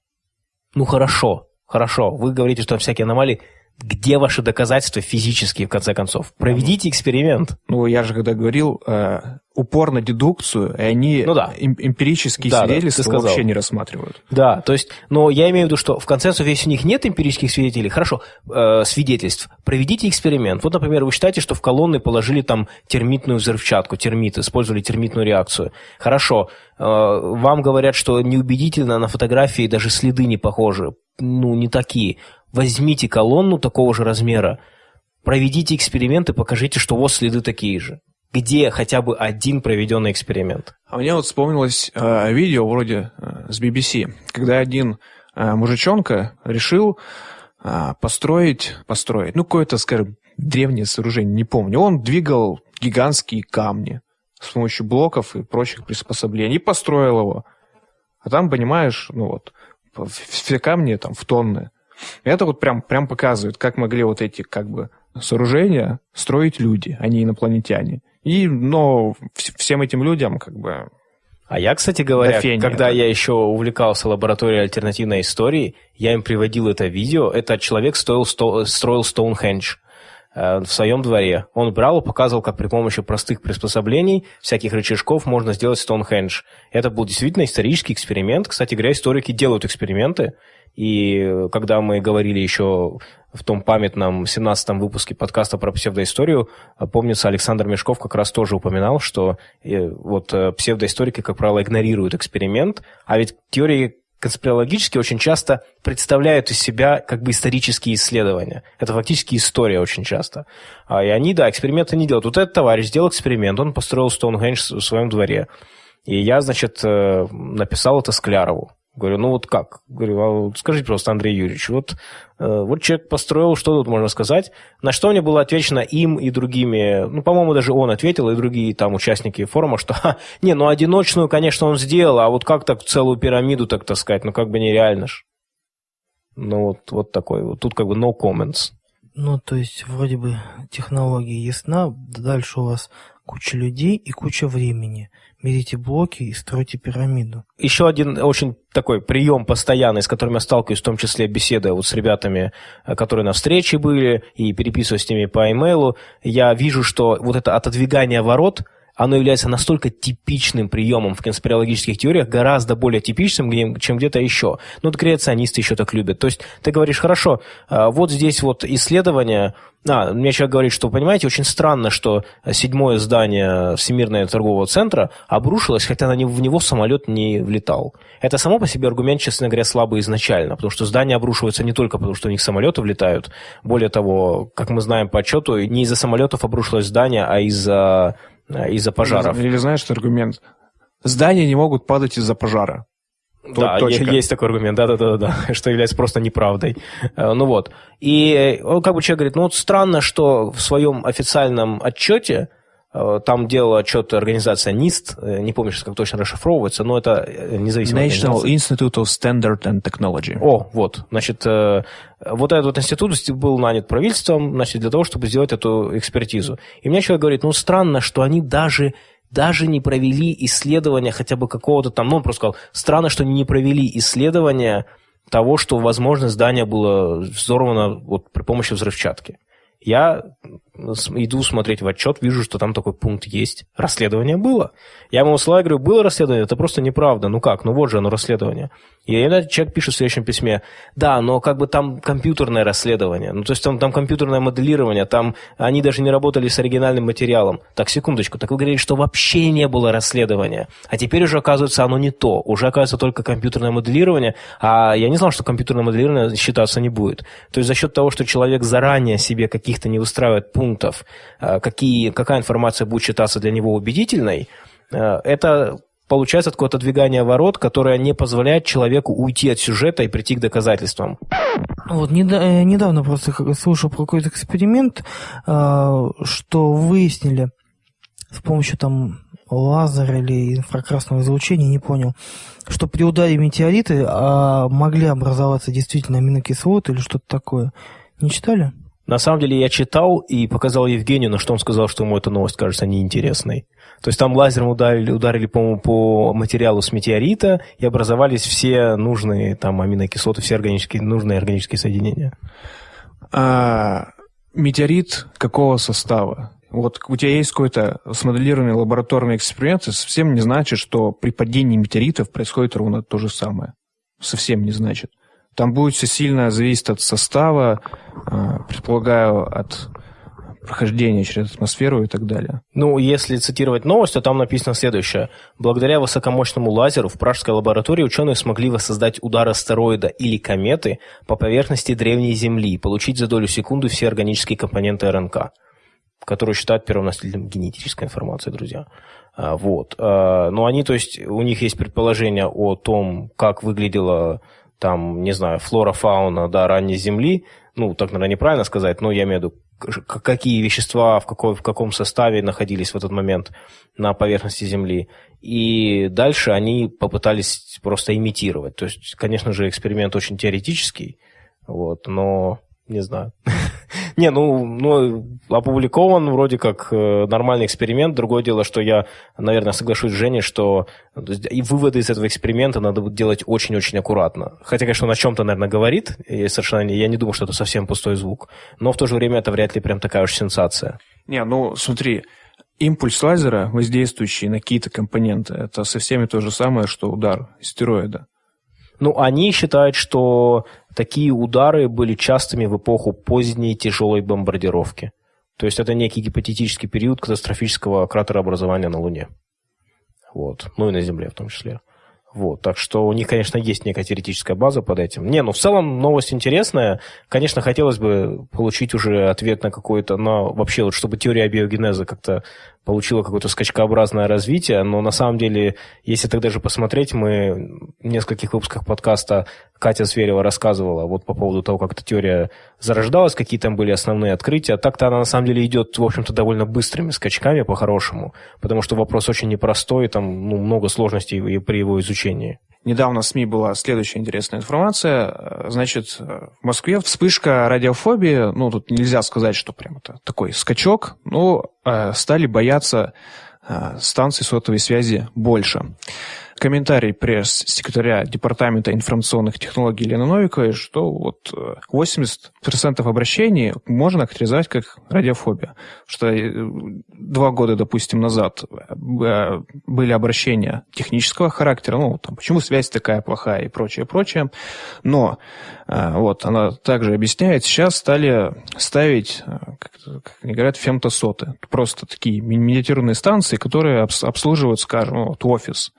Ну, хорошо, хорошо, вы говорите, что всякие аномалии. Где ваши доказательства физические, в конце концов? Проведите эксперимент. Ну, я же когда говорил, э, упор на дедукцию, и они ну, да. эм, эмпирические да, свидетельства да, вообще не рассматривают. Да, то есть, но я имею в виду, что в конце концов, если у них нет эмпирических свидетелей, хорошо, э, свидетельств, проведите эксперимент. Вот, например, вы считаете, что в колонны положили там термитную взрывчатку, термит, использовали термитную реакцию. Хорошо, э, вам говорят, что неубедительно на фотографии даже следы не похожи, ну, не такие возьмите колонну такого же размера, проведите эксперимент и покажите, что у вас следы такие же. Где хотя бы один проведенный эксперимент? А мне вот вспомнилось э, видео вроде э, с BBC, когда один э, мужичонка решил э, построить, построить, ну, какое-то, скажем, древнее сооружение, не помню. Он двигал гигантские камни с помощью блоков и прочих приспособлений и построил его. А там, понимаешь, ну вот, все камни там в тонны. Это вот прям, прям показывает, как могли вот эти как бы сооружения строить люди, а не инопланетяне. И, но всем этим людям как бы а я, кстати говоря, Дофения, когда я еще увлекался лабораторией альтернативной истории, я им приводил это видео. Этот человек строил, строил Стоунхендж в своем дворе. Он брал и показывал, как при помощи простых приспособлений, всяких рычажков можно сделать Стоунхендж. Это был действительно исторический эксперимент. Кстати говоря, историки делают эксперименты. И когда мы говорили еще в том памятном 17-м выпуске подкаста про псевдоисторию, помнится, Александр Мешков как раз тоже упоминал, что э, вот э, псевдоисторики, как правило, игнорируют эксперимент, а ведь теории конспирологически очень часто представляют из себя как бы исторические исследования. Это фактически история очень часто. А, и они, да, эксперименты не делают. Вот этот товарищ сделал эксперимент, он построил Стоунхендж в своем дворе. И я, значит, э, написал это Склярову. Говорю, ну вот как? Говорю, а вот скажите просто, Андрей Юрьевич, вот, э, вот человек построил, что тут можно сказать? На что мне было отвечено им и другими, ну, по-моему, даже он ответил, и другие там участники форума, что, ха, не, ну, одиночную, конечно, он сделал, а вот как так целую пирамиду так таскать? Ну, как бы нереально ж. Ну, вот, вот такой, вот тут как бы no comments. Ну, то есть, вроде бы технология ясна, дальше у вас куча людей и куча времени – берите блоки и стройте пирамиду. Еще один очень такой прием постоянный, с которым я сталкиваюсь, в том числе беседуя вот с ребятами, э, которые на встрече были, и переписываясь с ними по имейлу, я вижу, что вот это отодвигание ворот – оно является настолько типичным приемом в конспирологических теориях, гораздо более типичным, чем где-то еще. Ну, вот креационисты еще так любят. То есть ты говоришь, хорошо, а, вот здесь вот исследование, а, мне человек говорит, что, понимаете, очень странно, что седьмое здание Всемирного торгового центра обрушилось, хотя на него, в него самолет не влетал. Это само по себе аргумент, честно говоря, слабый изначально, потому что здания обрушиваются не только потому, что у них самолеты влетают. Более того, как мы знаем по отчету, не из-за самолетов обрушилось здание, а из-за из-за пожаров. Или, или знаешь, что аргумент? Здания не могут падать из-за пожара. Да, точка. есть такой аргумент, да-да-да, что является просто неправдой. Э, ну вот. И он как бы человек говорит, ну вот странно, что в своем официальном отчете Э, там делала отчет организация НИСТ, э, не помню сейчас, как точно расшифровывается, но это э, независимая National Institute of Standard and Technology. О, вот, значит, вот этот вот институт был нанят правительством, значит, для того, чтобы сделать эту экспертизу. И мне человек говорит, ну, странно, что они даже даже не провели исследования хотя бы какого-то там, ну, он просто сказал, странно, что они не провели исследования того, что, возможно, здание было взорвано вот при помощи взрывчатки. Я иду смотреть в отчет, вижу, что там такой пункт есть. Расследование было. Я ему слова говорю, было расследование, это просто неправда. Ну как, ну вот же оно расследование. И этот человек пишет в следующем письме, да, но как бы там компьютерное расследование. Ну то есть там, там компьютерное моделирование, там они даже не работали с оригинальным материалом. Так, секундочку, так вы говорили, что вообще не было расследования. А теперь уже оказывается оно не то. Уже оказывается только компьютерное моделирование, а я не знал, что компьютерное моделирование считаться не будет. То есть за счет того, что человек заранее себе каких-то не выстраивает пунктов, э, какие, какая информация будет считаться для него убедительной, э, это получается такое отодвигание ворот, которое не позволяет человеку уйти от сюжета и прийти к доказательствам. Вот э, недавно просто слушал про какой-то эксперимент, что выяснили с помощью там лазера или инфракрасного излучения, не понял, что при ударе метеориты а, могли образоваться действительно аминокислоты или что-то такое. Не читали? На самом деле я читал и показал Евгению, на что он сказал, что ему эта новость кажется неинтересной. То есть там лазером ударили, ударили по-моему, по материалу с метеорита, и образовались все нужные там аминокислоты, все органические, нужные органические соединения. А, метеорит какого состава? Вот у тебя есть какой-то смоделированный лабораторный эксперимент, это совсем не значит, что при падении метеоритов происходит ровно то же самое. Совсем не значит. Там будет все сильно зависеть от состава, а, предполагаю, от прохождения через атмосферу и так далее. Ну, если цитировать новость, то там написано следующее. Благодаря высокомощному лазеру в пражской лаборатории ученые смогли воссоздать удар астероида или кометы по поверхности древней Земли и получить за долю секунды все органические компоненты РНК, которые считают первоносителем генетической информации, друзья. А, вот. А, но они, то есть, у них есть предположение о том, как выглядела там, не знаю, флора, фауна, да, ранней Земли, ну, так, наверное, неправильно сказать, но я имею в виду, какие вещества в, какой, в каком составе находились в этот момент на поверхности Земли. И дальше они попытались просто имитировать. То есть, конечно же, эксперимент очень теоретический, вот, но не знаю. Не, ну, ну, опубликован вроде как э, нормальный эксперимент. Другое дело, что я, наверное, соглашусь с Женей, что и выводы из этого эксперимента надо будет делать очень-очень аккуратно. Хотя, конечно, он о чем-то, наверное, говорит. Я совершенно я не думаю, что это совсем пустой звук. Но в то же время это вряд ли прям такая уж сенсация. Не, ну, смотри, импульс лазера, воздействующий на какие-то компоненты, это совсем то же самое, что удар стероида. Ну, они считают, что такие удары были частыми в эпоху поздней тяжелой бомбардировки. То есть это некий гипотетический период катастрофического кратерообразования на Луне. Вот. Ну и на Земле в том числе. Вот, так что у них, конечно, есть некая теоретическая база под этим. Не, ну в целом новость интересная. Конечно, хотелось бы получить уже ответ на какой-то, на вообще вот, чтобы теория биогенеза как-то получила какое-то скачкообразное развитие, но на самом деле, если тогда же посмотреть, мы в нескольких выпусках подкаста Катя Зверева рассказывала вот по поводу того, как эта теория зарождалась, какие там были основные открытия. Так-то она на самом деле идет, в общем-то, довольно быстрыми скачками по-хорошему, потому что вопрос очень непростой, там ну, много сложностей при его изучении. Недавно в СМИ была следующая интересная информация. Значит, в Москве вспышка радиофобии, ну, тут нельзя сказать, что прям это такой скачок, но э, стали бояться э, станций сотовой связи больше комментарий пресс-секретаря Департамента информационных технологий Елены Новиковой, что вот 80% э, обращений можно характеризовать как радиофобия. Что э, два года, допустим, назад э, были обращения технического характера, ну, там, почему связь такая плохая и прочее, прочее. Но вот она также объясняет, сейчас стали ставить, как, как они говорят, фемтосоты. Просто такие миниатюрные станции, которые обслуживают, скажем, вот офис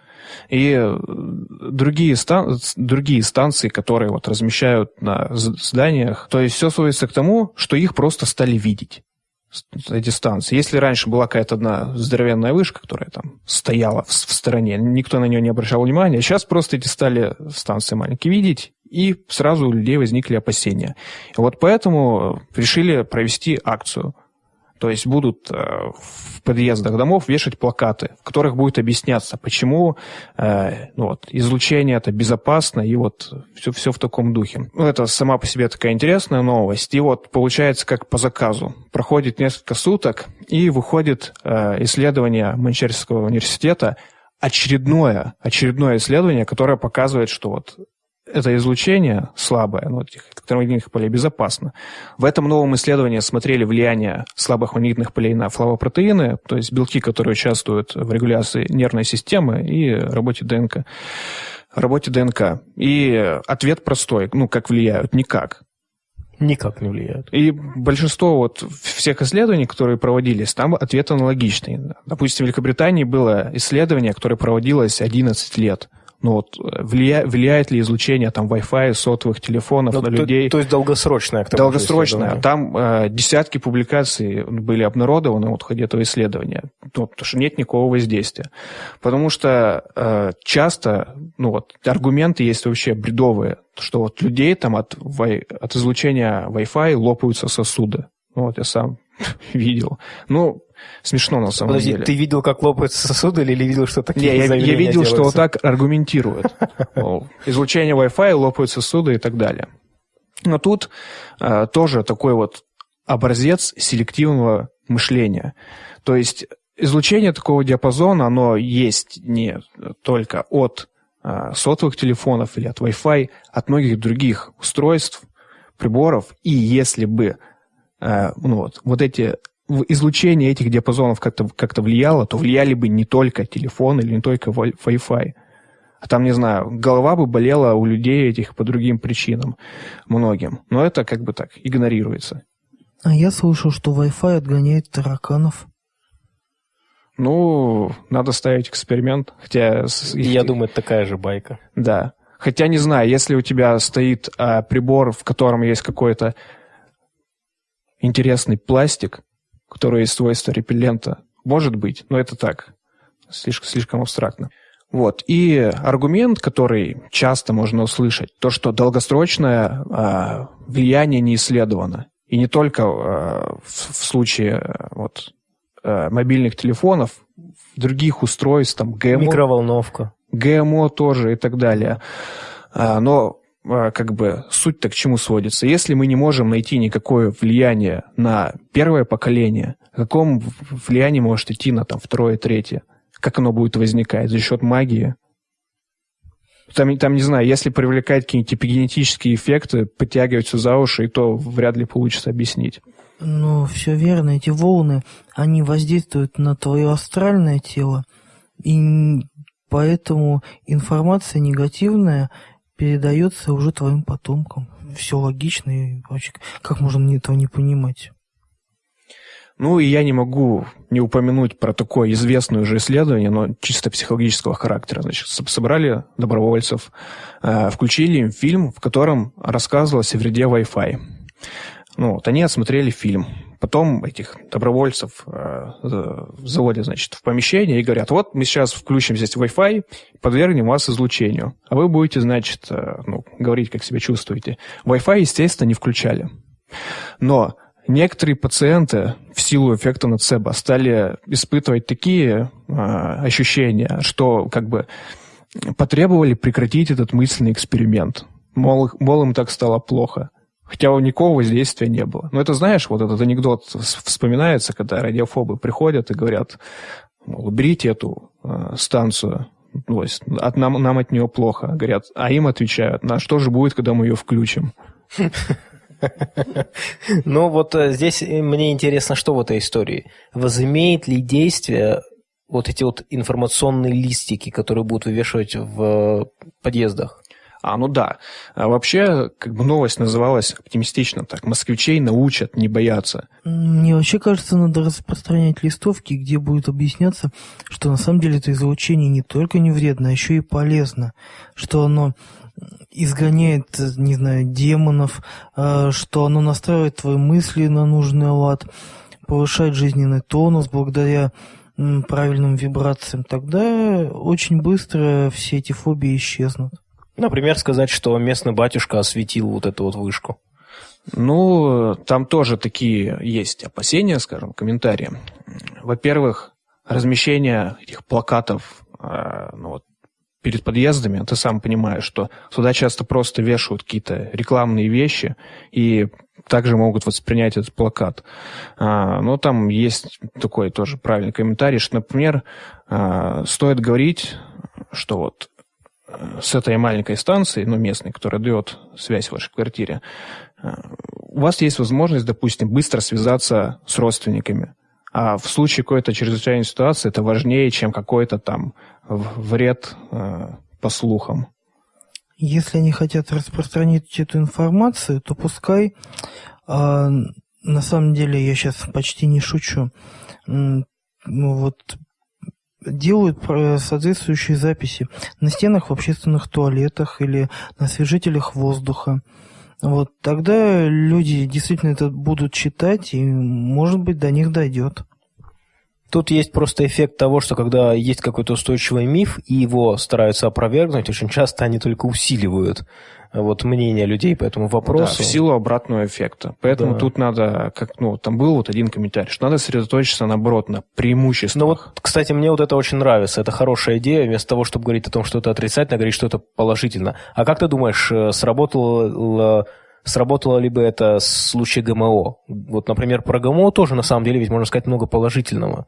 и э, другие, стан другие станции, которые вот размещают на зданиях, то есть все сводится к тому, что их просто стали видеть эти станции. Если раньше была какая-то одна здоровенная вышка, которая там стояла в, в стороне, никто на нее не обращал внимания, сейчас просто эти стали станции маленькие видеть, и сразу у людей возникли опасения. И вот поэтому решили провести акцию – то есть будут э, в подъездах домов вешать плакаты, в которых будет объясняться, почему э, ну, вот, излучение это безопасно, и вот все, все в таком духе. Ну, это сама по себе такая интересная новость. И вот получается как по заказу. Проходит несколько суток, и выходит э, исследование Манчестерского университета, очередное, очередное исследование, которое показывает, что вот это излучение слабое, ну, этих электромагнитных полей безопасно. В этом новом исследовании смотрели влияние слабых магнитных полей на флавопротеины, то есть белки, которые участвуют в регуляции нервной системы и работе ДНК. Работе ДНК. И ответ простой. Ну, как влияют? Никак. Никак не влияют. И большинство вот всех исследований, которые проводились, там ответ аналогичный. Допустим, в Великобритании было исследование, которое проводилось 11 лет – ну вот влия, влияет ли излучение там Wi-Fi, сотовых телефонов ну, на то, людей. То есть долгосрочное. Долгосрочное. Там э, десятки публикаций были обнародованы вот в ходе этого исследования, ну, потому что нет никакого воздействия. Потому что э, часто, ну вот, аргументы есть вообще бредовые, что вот людей там от, от излучения Wi-Fi лопаются сосуды. Ну, вот я сам видел. Ну, Смешно на самом Подожди, деле. ты видел, как лопаются сосуды, или видел, что такие Не, я, я видел, делаются? что вот так аргументируют. Излучение Wi-Fi, лопаются сосуды и так далее. Но тут э, тоже такой вот образец селективного мышления. То есть излучение такого диапазона, оно есть не только от э, сотовых телефонов или от Wi-Fi, от многих других устройств, приборов. И если бы э, ну вот, вот эти излучение этих диапазонов как-то как влияло, то влияли бы не только телефон или не только Wi-Fi. А там, не знаю, голова бы болела у людей этих по другим причинам, многим. Но это как бы так, игнорируется. А я слышал, что Wi-Fi отгоняет тараканов. Ну, надо ставить эксперимент, хотя... Я думаю, это такая же байка. Да. Хотя, не знаю, если у тебя стоит а, прибор, в котором есть какой-то интересный пластик, который есть свойства репеллента, может быть, но это так, слишком, слишком абстрактно. Вот. И аргумент, который часто можно услышать, то, что долгосрочное а, влияние не исследовано. И не только а, в, в случае а, вот, а, мобильных телефонов, других устройств, там, ГМО. Микроволновка. ГМО тоже и так далее. Но как бы суть-то к чему сводится? Если мы не можем найти никакое влияние на первое поколение, о каком влиянии может идти на там, второе, третье? Как оно будет возникать? За счет магии? Там, там, не знаю, если привлекать какие-нибудь эпигенетические эффекты, подтягивать все за уши, и то вряд ли получится объяснить. Ну, все верно. Эти волны, они воздействуют на твое астральное тело, и поэтому информация негативная передается уже твоим потомкам. Все логично и вообще, как можно этого не понимать? Ну, и я не могу не упомянуть про такое известное уже исследование, но чисто психологического характера. Значит, собрали добровольцев, э, включили им фильм, в котором рассказывалось о вреде Wi-Fi. Ну, вот они осмотрели фильм. Потом этих добровольцев э, заводят, значит, в помещение и говорят, вот мы сейчас включим здесь Wi-Fi, подвергнем вас излучению. А вы будете, значит, э, ну, говорить, как себя чувствуете. Wi-Fi, естественно, не включали. Но некоторые пациенты в силу эффекта нацебо стали испытывать такие э, ощущения, что как бы потребовали прекратить этот мысленный эксперимент. Мол, мол им так стало плохо. Хотя у никакого воздействия не было. Но это, знаешь, вот этот анекдот вспоминается, когда радиофобы приходят и говорят, уберите эту э, станцию, то есть от, нам, нам от нее плохо. Говорят, а им отвечают, на что же будет, когда мы ее включим? Ну вот э, здесь мне интересно, что в этой истории. Возымеет ли действие вот эти вот информационные листики, которые будут вывешивать в подъездах? А, ну да. А вообще, как бы новость называлась оптимистично так. Москвичей научат не бояться. Мне вообще кажется, надо распространять листовки, где будет объясняться, что на самом деле это излучение не только не вредно, а еще и полезно. Что оно изгоняет, не знаю, демонов, а, что оно настраивает твои мысли на нужный лад, повышает жизненный тонус благодаря правильным вибрациям, тогда очень быстро все эти фобии исчезнут. Например, сказать, что местный батюшка осветил вот эту вот вышку. Ну, там тоже такие есть опасения, скажем, комментарии. Во-первых, размещение этих плакатов э, ну, вот, перед подъездами, ты сам понимаешь, что сюда часто просто вешают какие-то рекламные вещи и также могут воспринять этот плакат. А, но там есть такой тоже правильный комментарий, что, например, а, стоит говорить, что вот с этой маленькой станции, ну, местной, которая дает связь в вашей квартире, э, у вас есть возможность, допустим, быстро связаться с родственниками. А в случае какой-то чрезвычайной ситуации это важнее, чем какой-то там вред э, по слухам. Если они хотят распространить эту информацию, то пускай, э, на самом деле, я сейчас почти не шучу, э, вот делают соответствующие записи на стенах в общественных туалетах или на освежителях воздуха. Вот тогда люди действительно это будут читать, и, может быть, до них дойдет. Тут есть просто эффект того, что когда есть какой-то устойчивый миф, и его стараются опровергнуть, очень часто они только усиливают вот мнение людей по этому вопросу. Да, в силу обратного эффекта. Поэтому да. тут надо, как, ну, там был вот один комментарий, что надо сосредоточиться, наоборот, на преимуществах. Ну вот, кстати, мне вот это очень нравится. Это хорошая идея, вместо того, чтобы говорить о том, что это отрицательно, говорить, что это положительно. А как ты думаешь, э, сработало Сработало ли бы это в случае ГМО? Вот, например, про ГМО тоже, на самом деле, ведь можно сказать много положительного.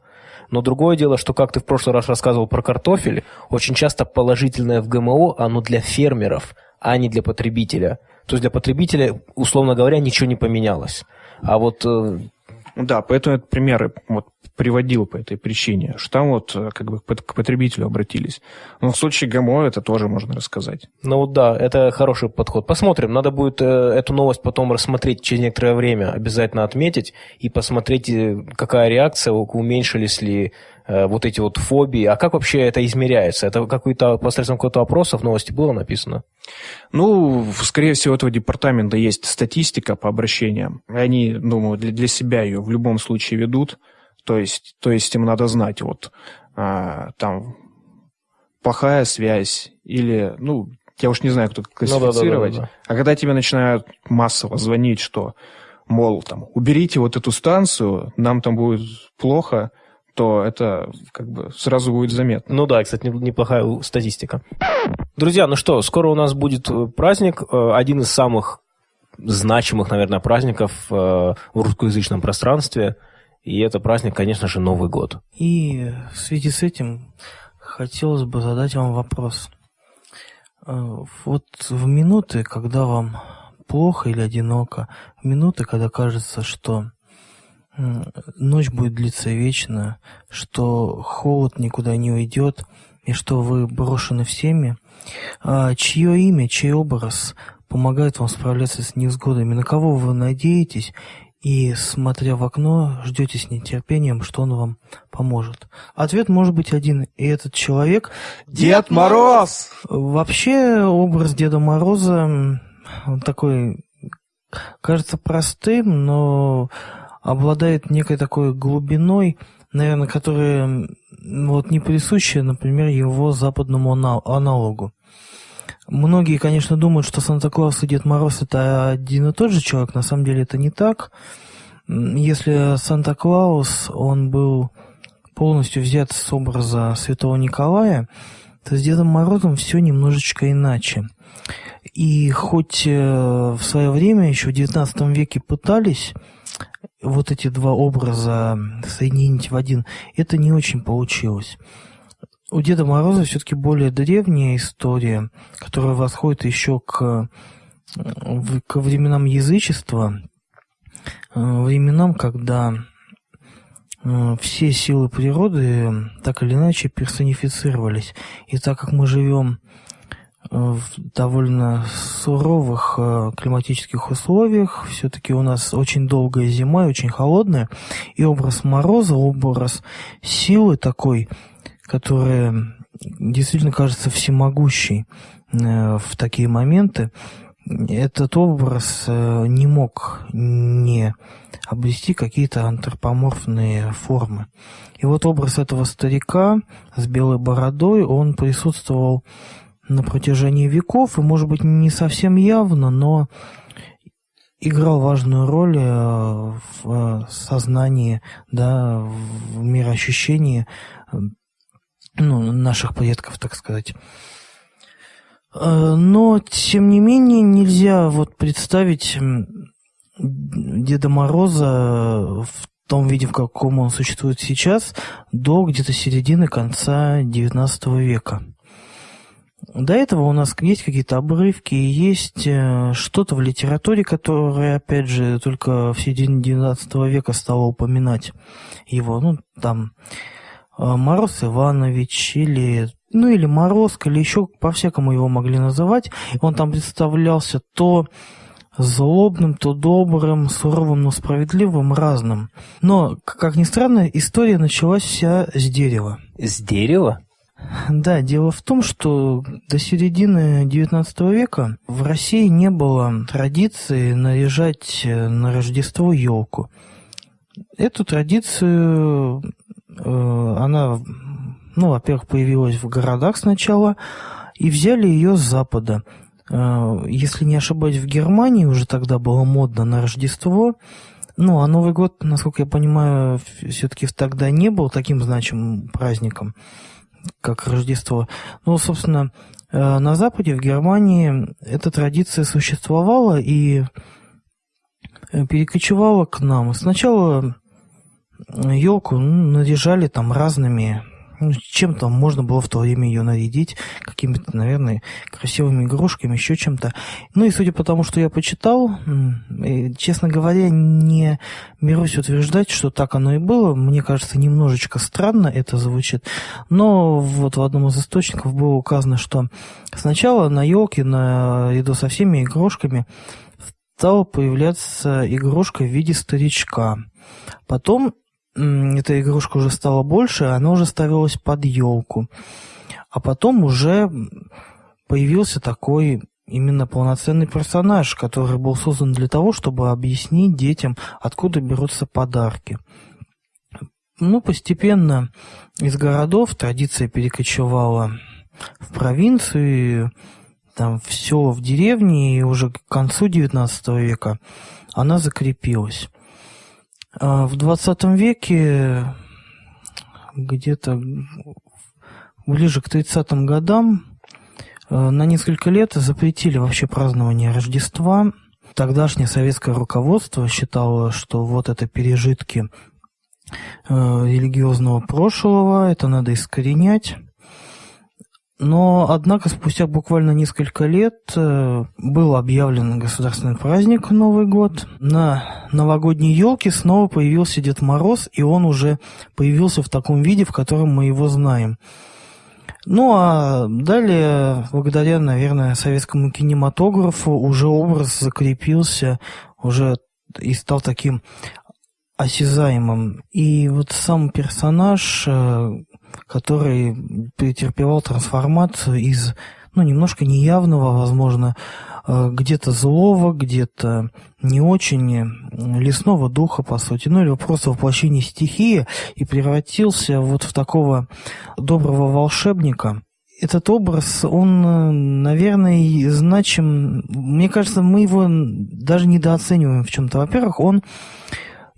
Но другое дело, что, как ты в прошлый раз рассказывал про картофель, очень часто положительное в ГМО, оно для фермеров, а не для потребителя. То есть для потребителя, условно говоря, ничего не поменялось. А вот э, да, поэтому этот пример вот приводил по этой причине, что там вот э, как бы к потребителю обратились. Но в случае ГМО это тоже можно рассказать. Ну да, это хороший подход. Посмотрим, надо будет э, эту новость потом рассмотреть через некоторое время, обязательно отметить и посмотреть, э, какая реакция, уменьшились ли вот эти вот фобии. А как вообще это измеряется? Это какой-то посредством какого-то опроса в новости было написано? Ну, скорее всего, у этого департамента есть статистика по обращениям. Они, думаю, для, для себя ее в любом случае ведут. То есть, то есть им надо знать, вот а, там плохая связь или, ну, я уж не знаю, кто классифицировать. Ну, да, да, да, да. А когда тебе начинают массово звонить, что, мол, там, уберите вот эту станцию, нам там будет плохо, то это как бы сразу будет заметно. Ну да, кстати, неплохая статистика. Друзья, ну что, скоро у нас будет э, праздник, э, один из самых значимых, наверное, праздников э, в русскоязычном пространстве – и это праздник, конечно же, Новый год. И в связи с этим хотелось бы задать вам вопрос. Вот в минуты, когда вам плохо или одиноко, в минуты, когда кажется, что ночь будет длиться вечно, что холод никуда не уйдет, и что вы брошены всеми, а чье имя, чей образ помогает вам справляться с невзгодами, на кого вы надеетесь и, смотря в окно, ждете с нетерпением, что он вам поможет. Ответ может быть один, и этот человек... Дед Мороз! Вообще, образ Деда Мороза, он такой, кажется простым, но обладает некой такой глубиной, наверное, которая вот не присуща, например, его западному аналогу. Многие, конечно, думают, что Санта-Клаус и Дед Мороз это один и тот же человек. На самом деле это не так. Если Санта-Клаус, он был полностью взят с образа Святого Николая, то с Дедом Морозом все немножечко иначе. И хоть э, в свое время, еще в XIX веке пытались вот эти два образа соединить в один, это не очень получилось. У Деда Мороза все-таки более древняя история, которая восходит еще к, к временам язычества, э, временам, когда э, все силы природы так или иначе персонифицировались. И так как мы живем в довольно суровых климатических условиях, все-таки у нас очень долгая зима и очень холодная, и образ мороза, образ силы такой – которая действительно кажется всемогущей э, в такие моменты, этот образ э, не мог не обрести какие-то антропоморфные формы. И вот образ этого старика с белой бородой, он присутствовал на протяжении веков, и, может быть, не совсем явно, но играл важную роль э, в сознании, да, в мироощущении ну, наших предков, так сказать. Э, но, тем не менее, нельзя вот представить Деда Мороза в том виде, в каком он существует сейчас, до где-то середины конца XIX века. До этого у нас есть какие-то обрывки, есть э, что-то в литературе, которое, опять же, только в середине XIX века стало упоминать его. Ну, там Э, Мороз Иванович или ну или Морозко, или еще по-всякому его могли называть. Он там представлялся то злобным, то добрым, суровым, но справедливым, разным. Но, как ни странно, история началась вся с дерева. С дерева? Да, дело в том, что до середины XIX века в России не было традиции наряжать на Рождество елку. Эту традицию Э, она, ну, во-первых, появилась в городах сначала, и взяли ее с Запада. Э, если не ошибаюсь, в Германии уже тогда было модно на Рождество. Ну, а Новый год, насколько я понимаю, все-таки тогда не был таким значимым праздником. Как Рождество. Ну, собственно, э, на Западе, в Германии, эта традиция существовала и э, перекочевала к нам. Сначала елку ну, наряжали там разными ну, чем там можно было в то время ее нарядить, какими-то, наверное, красивыми игрушками, еще чем-то. Ну и судя по тому, что я почитал, честно говоря, не берусь утверждать, что так оно и было. Мне кажется, немножечко странно это звучит. Но вот в одном из источников было указано, что сначала на елке, наряду со всеми игрушками, стала появляться игрушка в виде старичка. Потом эта игрушка уже стала больше, она уже ставилась под елку. А потом уже появился такой именно полноценный персонаж, который был создан для того, чтобы объяснить детям, откуда берутся подарки. Ну, постепенно из городов традиция перекочевала в провинцию, там в село, в деревни, и уже к концу XIX века она закрепилась. А в 20 веке, где-то ближе к 30-м годам, э, на несколько лет запретили вообще празднование Рождества. Тогдашнее советское руководство считало, что вот это пережитки э, религиозного прошлого, это надо искоренять. Но, однако, спустя буквально несколько лет э, был объявлен государственный праздник Новый год. На новогодней елке снова появился Дед Мороз, и он уже появился в таком виде, в котором мы его знаем. Ну а далее, благодаря, наверное, советскому кинематографу, уже образ закрепился, уже и стал таким осязаемым. И вот сам персонаж э, который претерпевал трансформацию из, ну, немножко неявного, возможно, э, где-то злого, где-то не очень лесного духа, по сути, ну или просто воплощение стихии, и превратился вот в такого доброго волшебника. Этот образ, он, наверное, значим. Мне кажется, мы его даже недооцениваем в чем-то. Во-первых, он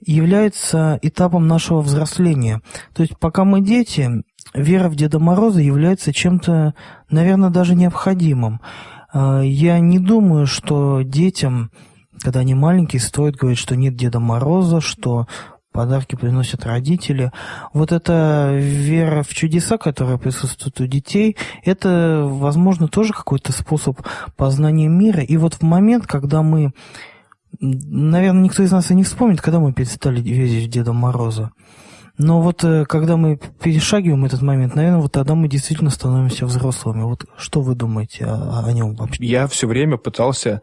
является этапом нашего взросления. То есть пока мы дети, вера в Деда Мороза является чем-то, наверное, даже необходимым. А, я не думаю, что детям, когда они маленькие, стоит говорить, что нет Деда Мороза, что подарки приносят родители. Вот эта вера в чудеса, которая присутствует у детей, это, возможно, тоже какой-то способ познания мира. И вот в момент, когда мы Наверное, никто из нас и не вспомнит, когда мы перестали верить в Деда Мороза. Но вот э, когда мы перешагиваем этот момент, наверное, вот тогда мы действительно становимся взрослыми. Вот что вы думаете о, о нем вообще? Я все время пытался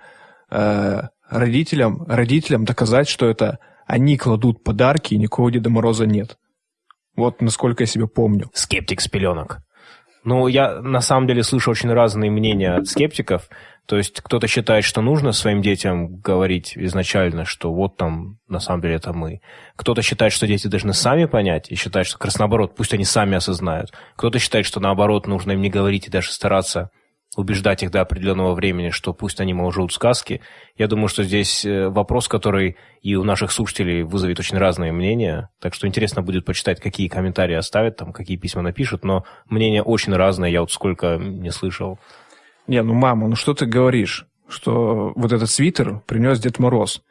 э, родителям, родителям доказать, что это они кладут подарки, и никакого Деда Мороза нет. Вот насколько я себя помню. Скептик с пеленок. Ну, я на самом деле слышу очень разные мнения от скептиков. То есть кто-то считает, что нужно своим детям говорить изначально, что вот там на самом деле это мы. Кто-то считает, что дети должны сами понять и считает, что как раз наоборот, пусть они сами осознают. Кто-то считает, что наоборот, нужно им не говорить и даже стараться убеждать их до определенного времени, что пусть они, мол, сказки. Я думаю, что здесь э, вопрос, который и у наших слушателей вызовет очень разные мнения. Так что интересно будет почитать, какие комментарии оставят, там, какие письма напишут. Но мнения очень разные, я вот сколько не слышал. Не, ну, мама, ну что ты говоришь? Что вот этот свитер принес Дед Мороз.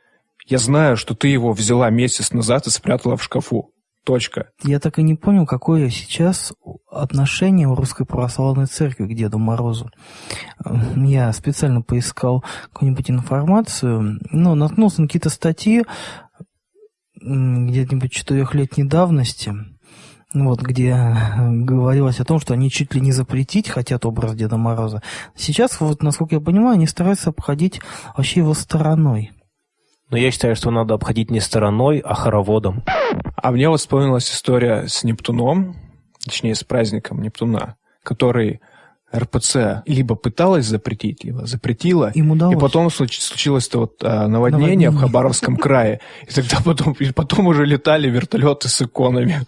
Я знаю, что ты его взяла месяц назад и спрятала в шкафу. Точка. Я так и не понял, какое сейчас отношение у Русской Православной Церкви к Деду Морозу. Я специально поискал какую-нибудь информацию, но наткнулся на какие-то статьи где-нибудь четырехлетней давности, вот, где говорилось о том, что они чуть ли не запретить хотят образ Деда Мороза. Сейчас, вот, насколько я понимаю, они стараются обходить вообще его стороной. Но я считаю, что надо обходить не стороной, а хороводом. А мне вот вспомнилась история с Нептуном, точнее, с праздником Нептуна, который РПЦ либо пыталась запретить, либо запретила. Им удалось. И потом случилось-то вот а, наводнение, наводнение в Хабаровском крае. И тогда потом, и потом уже летали вертолеты с иконами.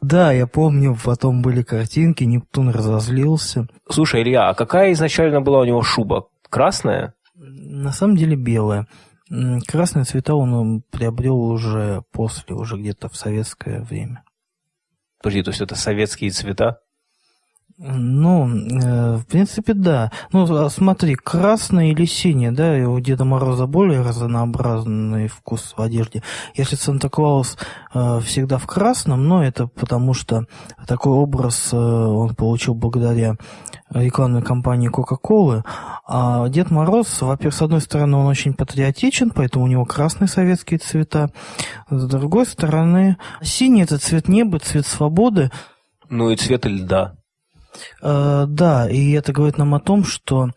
Да, я помню, потом были картинки, Нептун разозлился. Слушай, Илья, а какая изначально была у него шуба? Красная? На самом деле белая. Красные цвета он приобрел уже после, уже где-то в советское время. Подожди, то есть это советские цвета? Ну, э, в принципе, да. Ну, а смотри, красное или синее, да, и у Деда Мороза более разнообразный вкус в одежде. Если Санта-Клаус э, всегда в красном, но это потому что такой образ э, он получил благодаря рекламной кампании Кока-Колы. А Дед Мороз, во-первых, с одной стороны, он очень патриотичен, поэтому у него красные советские цвета. С другой стороны, синий – это цвет неба, цвет свободы. Ну и цвет льда. Э, да, и это говорит нам о том, что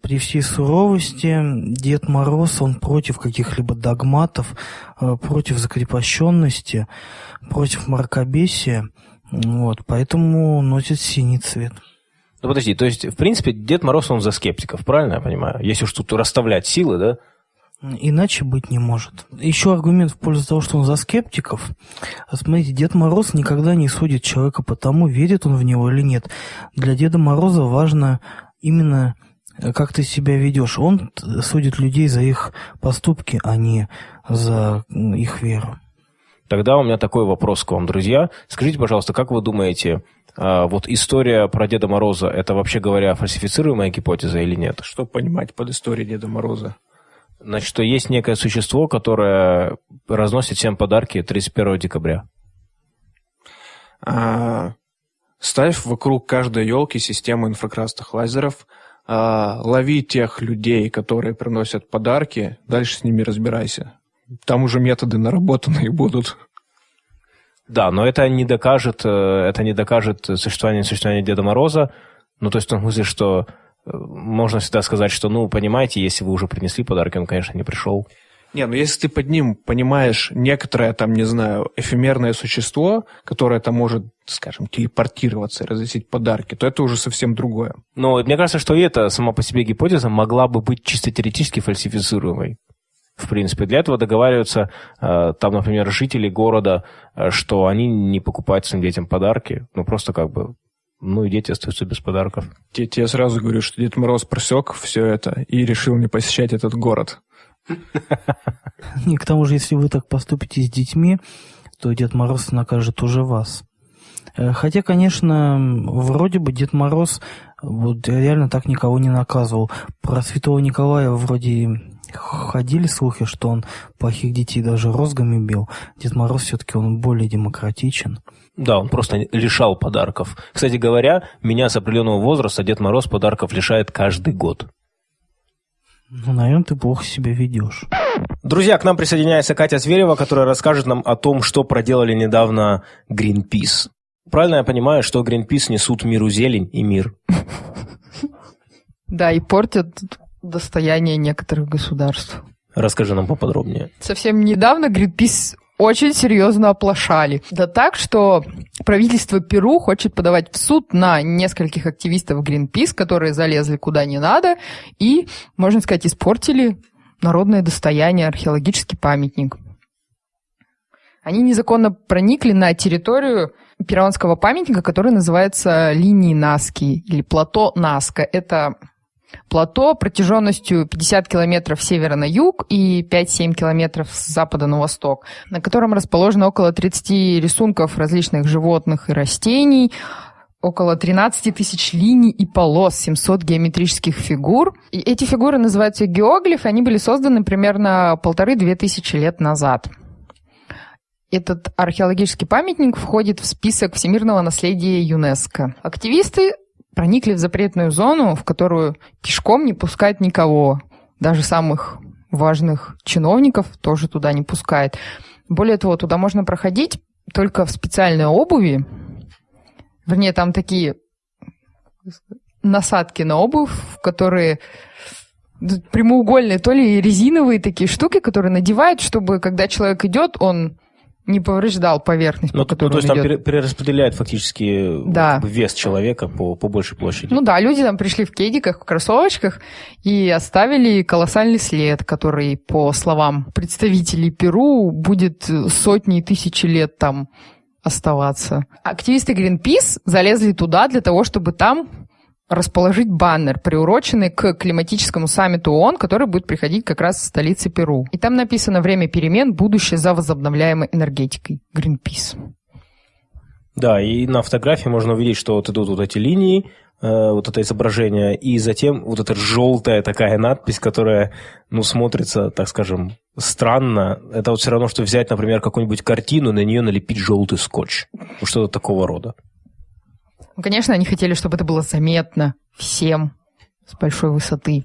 при всей суровости Дед Мороз, он против каких-либо догматов, э, против закрепощенности, против мракобесия, вот, поэтому носит синий цвет. Ну подожди, то есть, в принципе, Дед Мороз, он за скептиков, правильно я понимаю? Если уж тут расставлять силы, да? Иначе быть не может. Еще аргумент в пользу того, что он за скептиков. Смотрите, Дед Мороз никогда не судит человека по тому, верит он в него или нет. Для Деда Мороза важно именно э, как ты себя ведешь. Он судит людей за их поступки, а не за их веру. Тогда у меня такой вопрос к вам, друзья. Скажите, пожалуйста, как вы думаете, а, вот история про Деда Мороза, это вообще говоря фальсифицируемая гипотеза или нет? Что понимать под историей Деда Мороза? Значит, что есть некое существо, которое разносит всем подарки 31 декабря. А, ставь вокруг каждой елки систему инфракрасных лазеров, а, лови тех людей, которые приносят подарки, дальше с ними разбирайся. Там уже методы наработанные будут. Да, но это не докажет, э, это не докажет существование существования Деда Мороза. Ну, то есть в том смысле, что можно всегда сказать, что, ну, понимаете, если вы уже принесли подарки, он, конечно, не пришел. Не, ну если ты под ним понимаешь некоторое, там, не знаю, эфемерное существо, которое там может, скажем, телепортироваться и разносить подарки, то это уже совсем другое. Но мне кажется, что и эта сама по себе гипотеза могла бы быть чисто теоретически фальсифицируемой. В принципе, для этого договариваются, э, там, например, жители города, э, что они не покупают своим детям подарки, ну, просто как бы ну и дети остаются без подарков. Я тебе сразу говорю, что Дед Мороз просек все это и решил не посещать этот город. И к тому же, если вы так поступите с детьми, то Дед Мороз накажет уже вас. Э, хотя, конечно, вроде бы Дед Мороз вот реально так никого не наказывал. Про Святого Николая вроде ходили слухи, что он плохих детей даже розгами бил. Дед Мороз все-таки он более демократичен. Да, он просто лишал подарков. Кстати говоря, меня с определенного возраста Дед Мороз подарков лишает каждый год. Ну, наверное, ты плохо себя ведешь. Друзья, к нам присоединяется Катя Зверева, которая расскажет нам о том, что проделали недавно Greenpeace. Правильно я понимаю, что Greenpeace несут миру зелень и мир? Да, и портят достояние некоторых государств. Расскажи нам поподробнее. Совсем недавно Greenpeace очень серьезно оплошали. Да так, что правительство Перу хочет подавать в суд на нескольких активистов Greenpeace, которые залезли куда не надо и, можно сказать, испортили народное достояние, археологический памятник. Они незаконно проникли на территорию перуанского памятника, который называется линией Наски или плато Наска. Это Плато протяженностью 50 километров с севера на юг и 5-7 километров с запада на восток, на котором расположено около 30 рисунков различных животных и растений, около 13 тысяч линий и полос, 700 геометрических фигур. И эти фигуры называются геоглифы, они были созданы примерно полторы-две тысячи лет назад. Этот археологический памятник входит в список всемирного наследия ЮНЕСКо. Активисты проникли в запретную зону, в которую пешком не пускают никого, даже самых важных чиновников тоже туда не пускает. Более того, туда можно проходить только в специальной обуви. Вернее, там такие насадки на обувь, которые прямоугольные, то ли резиновые такие штуки, которые надевают, чтобы когда человек идет, он не повреждал поверхность, ну, по которой ну, то есть там идет. перераспределяет фактически Да. вес человека по, по большей площади. Ну да, люди там пришли в кедиках, в кроссовочках и оставили колоссальный след, который, по словам представителей Перу, будет сотни и тысячи лет там оставаться. Активисты Greenpeace залезли туда для того, чтобы там расположить баннер, приуроченный к климатическому саммиту ООН, который будет приходить как раз в столице Перу. И там написано «Время перемен. Будущее за возобновляемой энергетикой». Greenpeace. Да, и на фотографии можно увидеть, что вот идут вот эти линии, э, вот это изображение, и затем вот эта желтая такая надпись, которая, ну, смотрится, так скажем, странно. Это вот все равно, что взять, например, какую-нибудь картину, на нее налепить желтый скотч. Ну, что-то такого рода. Ну, конечно, они хотели, чтобы это было заметно всем с большой высоты.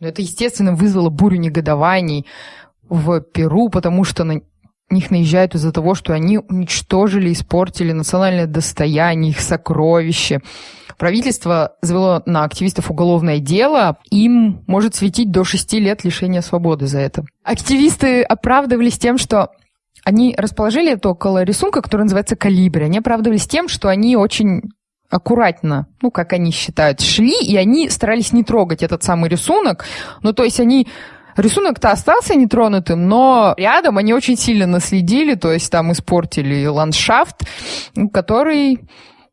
Но это, естественно, вызвало бурю негодований в Перу, потому что на них наезжают из-за того, что они уничтожили, испортили национальное достояние, их сокровища. Правительство завело на активистов уголовное дело, им может светить до шести лет лишения свободы за это. Активисты оправдывались тем, что они расположили это около рисунка, который называется «Калибри». Они оправдывались тем, что они очень аккуратно, ну, как они считают, шли, и они старались не трогать этот самый рисунок. Ну, то есть они Рисунок-то остался нетронутым, но рядом они очень сильно наследили, то есть там испортили ландшафт, который,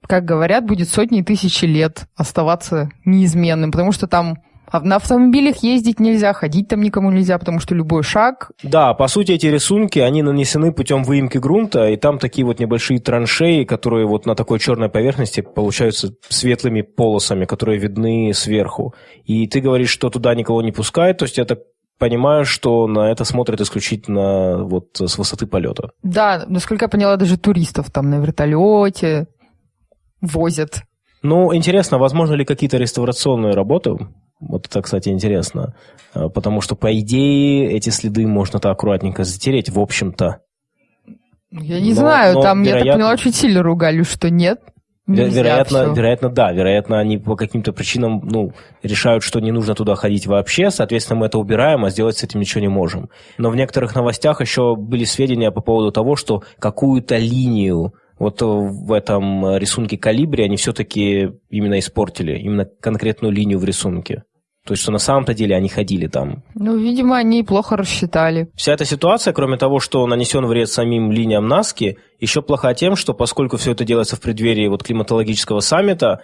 как говорят, будет сотни тысяч лет оставаться неизменным, потому что там на автомобилях ездить нельзя, ходить там никому нельзя, потому что любой шаг... Да, по сути, эти рисунки, они нанесены путем выемки грунта, и там такие вот небольшие траншеи, которые вот на такой черной поверхности получаются светлыми полосами, которые видны сверху. И ты говоришь, что туда никого не пускают, то есть это понимаю, что на это смотрят исключительно вот с высоты полета. Да, насколько я поняла, даже туристов там на вертолете возят. Ну, интересно, возможно ли какие-то реставрационные работы? Вот это, кстати, интересно. А, потому что, по идее, эти следы можно-то аккуратненько затереть, в общем-то. Я не но, знаю, но, там, вероятно... я так поняла, очень сильно ругали, что нет. Нельзя вероятно, все. вероятно, да. Вероятно, они по каким-то причинам ну, решают, что не нужно туда ходить вообще. Соответственно, мы это убираем, а сделать с этим ничего не можем. Но в некоторых новостях еще были сведения по поводу того, что какую-то линию вот в этом рисунке калибре они все-таки именно испортили, именно конкретную линию в рисунке. То есть, что на самом-то деле они ходили там. Ну, видимо, они плохо рассчитали. Вся эта ситуация, кроме того, что нанесен вред самим линиям Наски, еще плоха тем, что поскольку все это делается в преддверии вот климатологического саммита,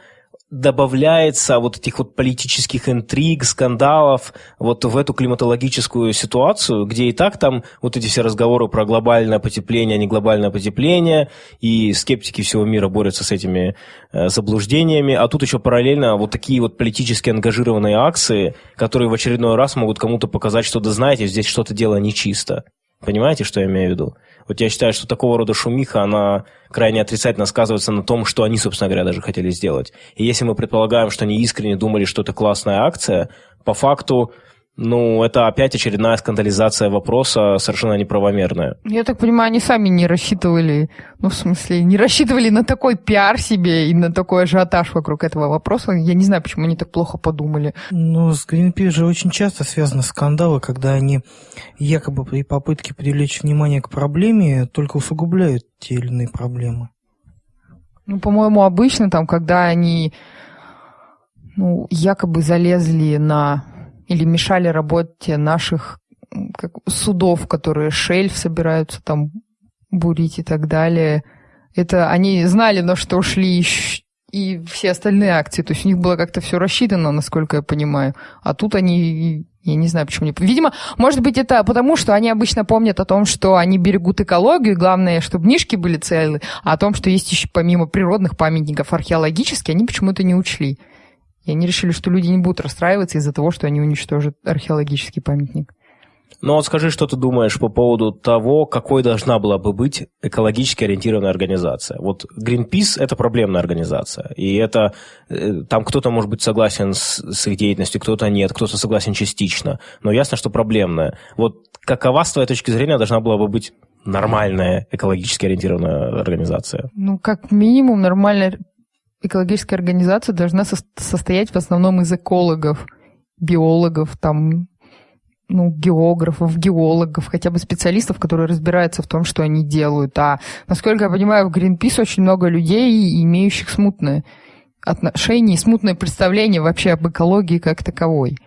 добавляется вот этих вот политических интриг, скандалов вот в эту климатологическую ситуацию, где и так там вот эти все разговоры про глобальное потепление, а не глобальное потепление, и скептики всего мира борются с этими э, заблуждениями, а тут еще параллельно вот такие вот политически ангажированные акции, которые в очередной раз могут кому-то показать, что да знаете, здесь что-то дело нечисто. Понимаете, что я имею в виду? Вот я считаю, что такого рода шумиха, она крайне отрицательно сказывается на том, что они, собственно говоря, даже хотели сделать. И если мы предполагаем, что они искренне думали, что это классная акция, по факту ну, это опять очередная скандализация вопроса, совершенно неправомерная. Я так понимаю, они сами не рассчитывали, ну, в смысле, не рассчитывали на такой пиар себе и на такой ажиотаж вокруг этого вопроса. Я не знаю, почему они так плохо подумали. Ну, с Greenpeace же очень часто связаны скандалы, когда они якобы при попытке привлечь внимание к проблеме только усугубляют те или иные проблемы. Ну, по-моему, обычно там, когда они ну, якобы залезли на или мешали работе наших как, судов, которые шельф собираются там бурить и так далее. Это они знали, на что ушли и все остальные акции. То есть у них было как-то все рассчитано, насколько я понимаю. А тут они, я не знаю, почему не... Видимо, может быть, это потому, что они обычно помнят о том, что они берегут экологию, главное, чтобы книжки были целы, а о том, что есть еще помимо природных памятников археологические, они почему-то не учли. И они решили, что люди не будут расстраиваться из-за того, что они уничтожат археологический памятник. Ну вот скажи, что ты думаешь по поводу того, какой должна была бы быть экологически ориентированная организация. Вот Greenpeace – это проблемная организация, и это э, там кто-то может быть согласен с, с их деятельностью, кто-то нет, кто-то согласен частично, но ясно, что проблемная. Вот какова, с твоей точки зрения, должна была бы быть нормальная экологически ориентированная организация? Ну, как минимум, нормальная экологическая организация должна со- состоять в основном из экологов, биологов, там, ну, географов, геологов, хотя бы специалистов, которые разбираются в том, что они делают. А, насколько я понимаю, в Greenpeace очень много людей, имеющих смутное отношение и смутное представление вообще об экологии как таковой.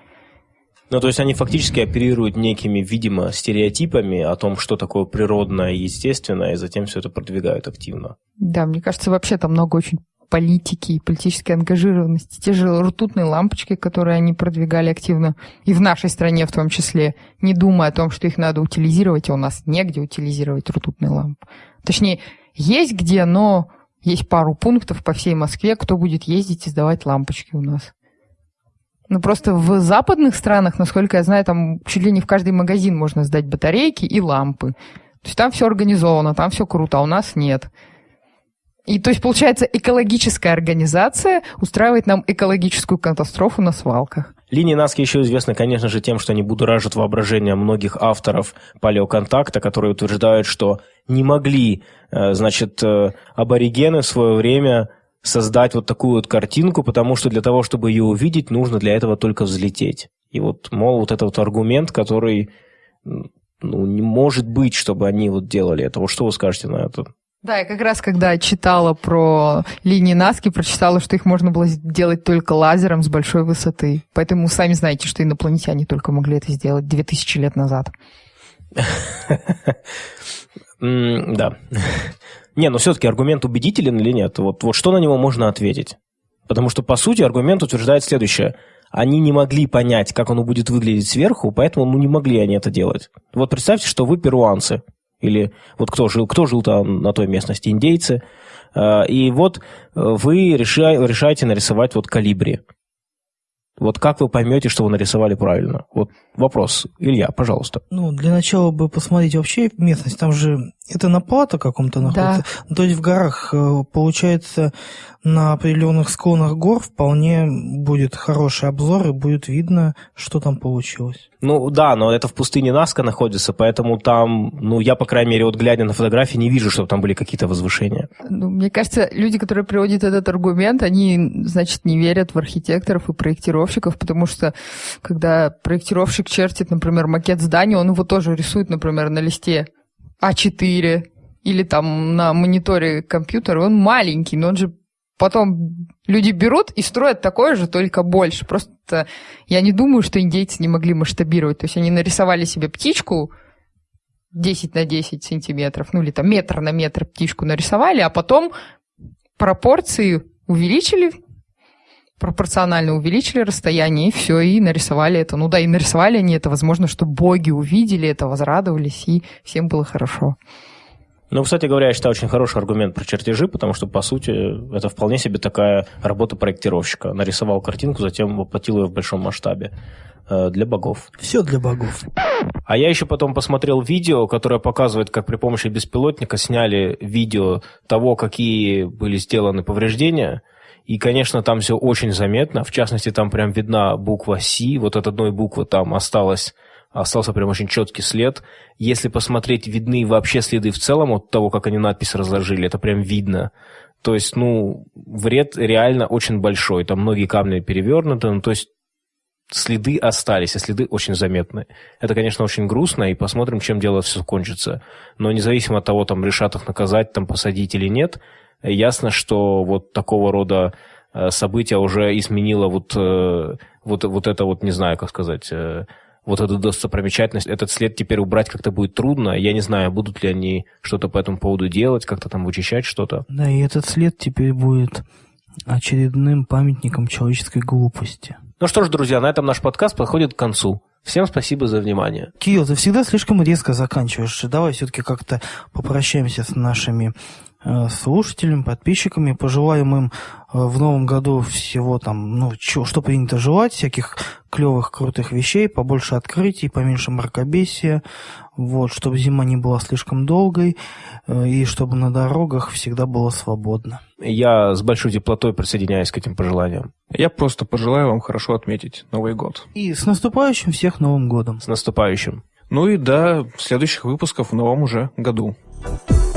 Ну, то есть они фактически оперируют некими, видимо, стереотипами о том, что такое природное и естественное, и затем все это продвигают активно. Да, мне кажется, вообще там много очень политики и политической ангажированности. Те же ртутные лампочки, которые они продвигали активно, и в нашей стране в том числе, не думая о том, что их надо утилизировать, а у нас негде утилизировать ртутные лампы. Точнее, есть где, но есть пару пунктов по всей Москве, кто будет ездить и сдавать лампочки у нас. Ну, просто в западных странах, насколько я знаю, там чуть ли не в каждый магазин можно сдать батарейки и лампы. То есть там все организовано, там все круто, а у нас нет. И то есть, получается, экологическая организация устраивает нам экологическую катастрофу на свалках. Линии Наски еще известны, конечно же, тем, что они будоражат воображение многих авторов палеоконтакта, которые утверждают, что не могли, э, значит, э, аборигены в свое время создать вот такую вот картинку, потому что для того, чтобы ее увидеть, нужно для этого только взлететь. И вот, мол, вот этот вот аргумент, который, ну, не может быть, чтобы они вот делали это. Вот что вы скажете на это? Да, я как раз когда читала про линии Наски, прочитала, что их можно было сделать только лазером с большой высоты. Поэтому сами знаете, что инопланетяне только могли это сделать 2000 лет назад. Да. Не, но все-таки аргумент убедителен или нет? Вот, вот что на него можно ответить? Потому что, по сути, аргумент утверждает следующее. Они не могли понять, как оно будет выглядеть сверху, поэтому ну, не могли они это делать. Вот представьте, что вы перуанцы. Или вот кто жил, кто жил там на той местности, индейцы. А, и вот вы решаете нарисовать вот калибри. Вот как вы поймете, что вы нарисовали правильно? Вот вопрос. Илья, пожалуйста. Ну, для начала бы посмотреть вообще местность. Там же это на плато каком-то находится. Да. То есть в горах, э, получается, на определенных склонах гор вполне будет хороший обзор и будет видно, что там получилось. Ну да, но это в пустыне Наска находится, поэтому там, ну я, по крайней мере, вот глядя на фотографии, не вижу, чтобы там были какие-то возвышения. Ну, мне кажется, люди, которые приводят этот аргумент, они, значит, не верят в архитекторов и проектировщиков, потому что когда проектировщик чертит, например, макет здания, он его тоже рисует, например, на листе А4 или там на мониторе компьютера, он маленький, но он же Потом люди берут и строят такое же, только больше. Просто я не думаю, что индейцы не могли масштабировать. То есть они нарисовали себе птичку 10 на 10 сантиметров, ну или там метр на метр птичку нарисовали, а потом пропорции увеличили, пропорционально увеличили расстояние, и все, и нарисовали это. Ну да, и нарисовали они это, возможно, что боги увидели это, возрадовались, и всем было хорошо. Ну, кстати говоря, я считаю очень хороший аргумент про чертежи, потому что, по сути, это вполне себе такая работа проектировщика. Нарисовал картинку, затем воплотил ее в большом масштабе э, для богов. Все для богов. А я еще потом посмотрел видео, которое показывает, как при помощи беспилотника сняли видео того, какие были сделаны повреждения. И, конечно, там все очень заметно. В частности, там прям видна буква «Си». Вот от одной буквы там осталось остался прям очень четкий след. Если посмотреть, видны вообще следы в целом от того, как они надпись разложили, это прям видно. То есть, ну, вред реально очень большой. Там многие камни перевернуты, ну, то есть следы остались, а следы очень заметны. Это, конечно, очень грустно, и посмотрим, чем дело все кончится. Но независимо от того, там решат их наказать, там посадить или нет, ясно, что вот такого рода э, события уже изменило вот, э, вот, вот это вот, не знаю, как сказать, э, вот эту достопримечательность, этот след теперь убрать как-то будет трудно. Я не знаю, будут ли они что-то по этому поводу делать, как-то там вычищать что-то. Да, и этот след теперь будет очередным памятником человеческой глупости. Ну что ж, друзья, на этом наш подкаст подходит к концу. Всем спасибо за внимание. Кирилл, ты всегда слишком резко заканчиваешь. Давай все-таки как-то попрощаемся с нашими Э, слушателям, подписчиками. Пожелаем им э, в новом году всего там, ну, что, что принято желать, всяких клевых, крутых вещей, побольше открытий, поменьше мракобесия, вот, чтобы зима не была слишком долгой, э, и чтобы на дорогах всегда было свободно. Я с большой теплотой присоединяюсь к этим пожеланиям. Я просто пожелаю вам хорошо отметить Новый год. И с наступающим всех Новым годом. С наступающим. Ну и до следующих выпусков в новом уже году. thank you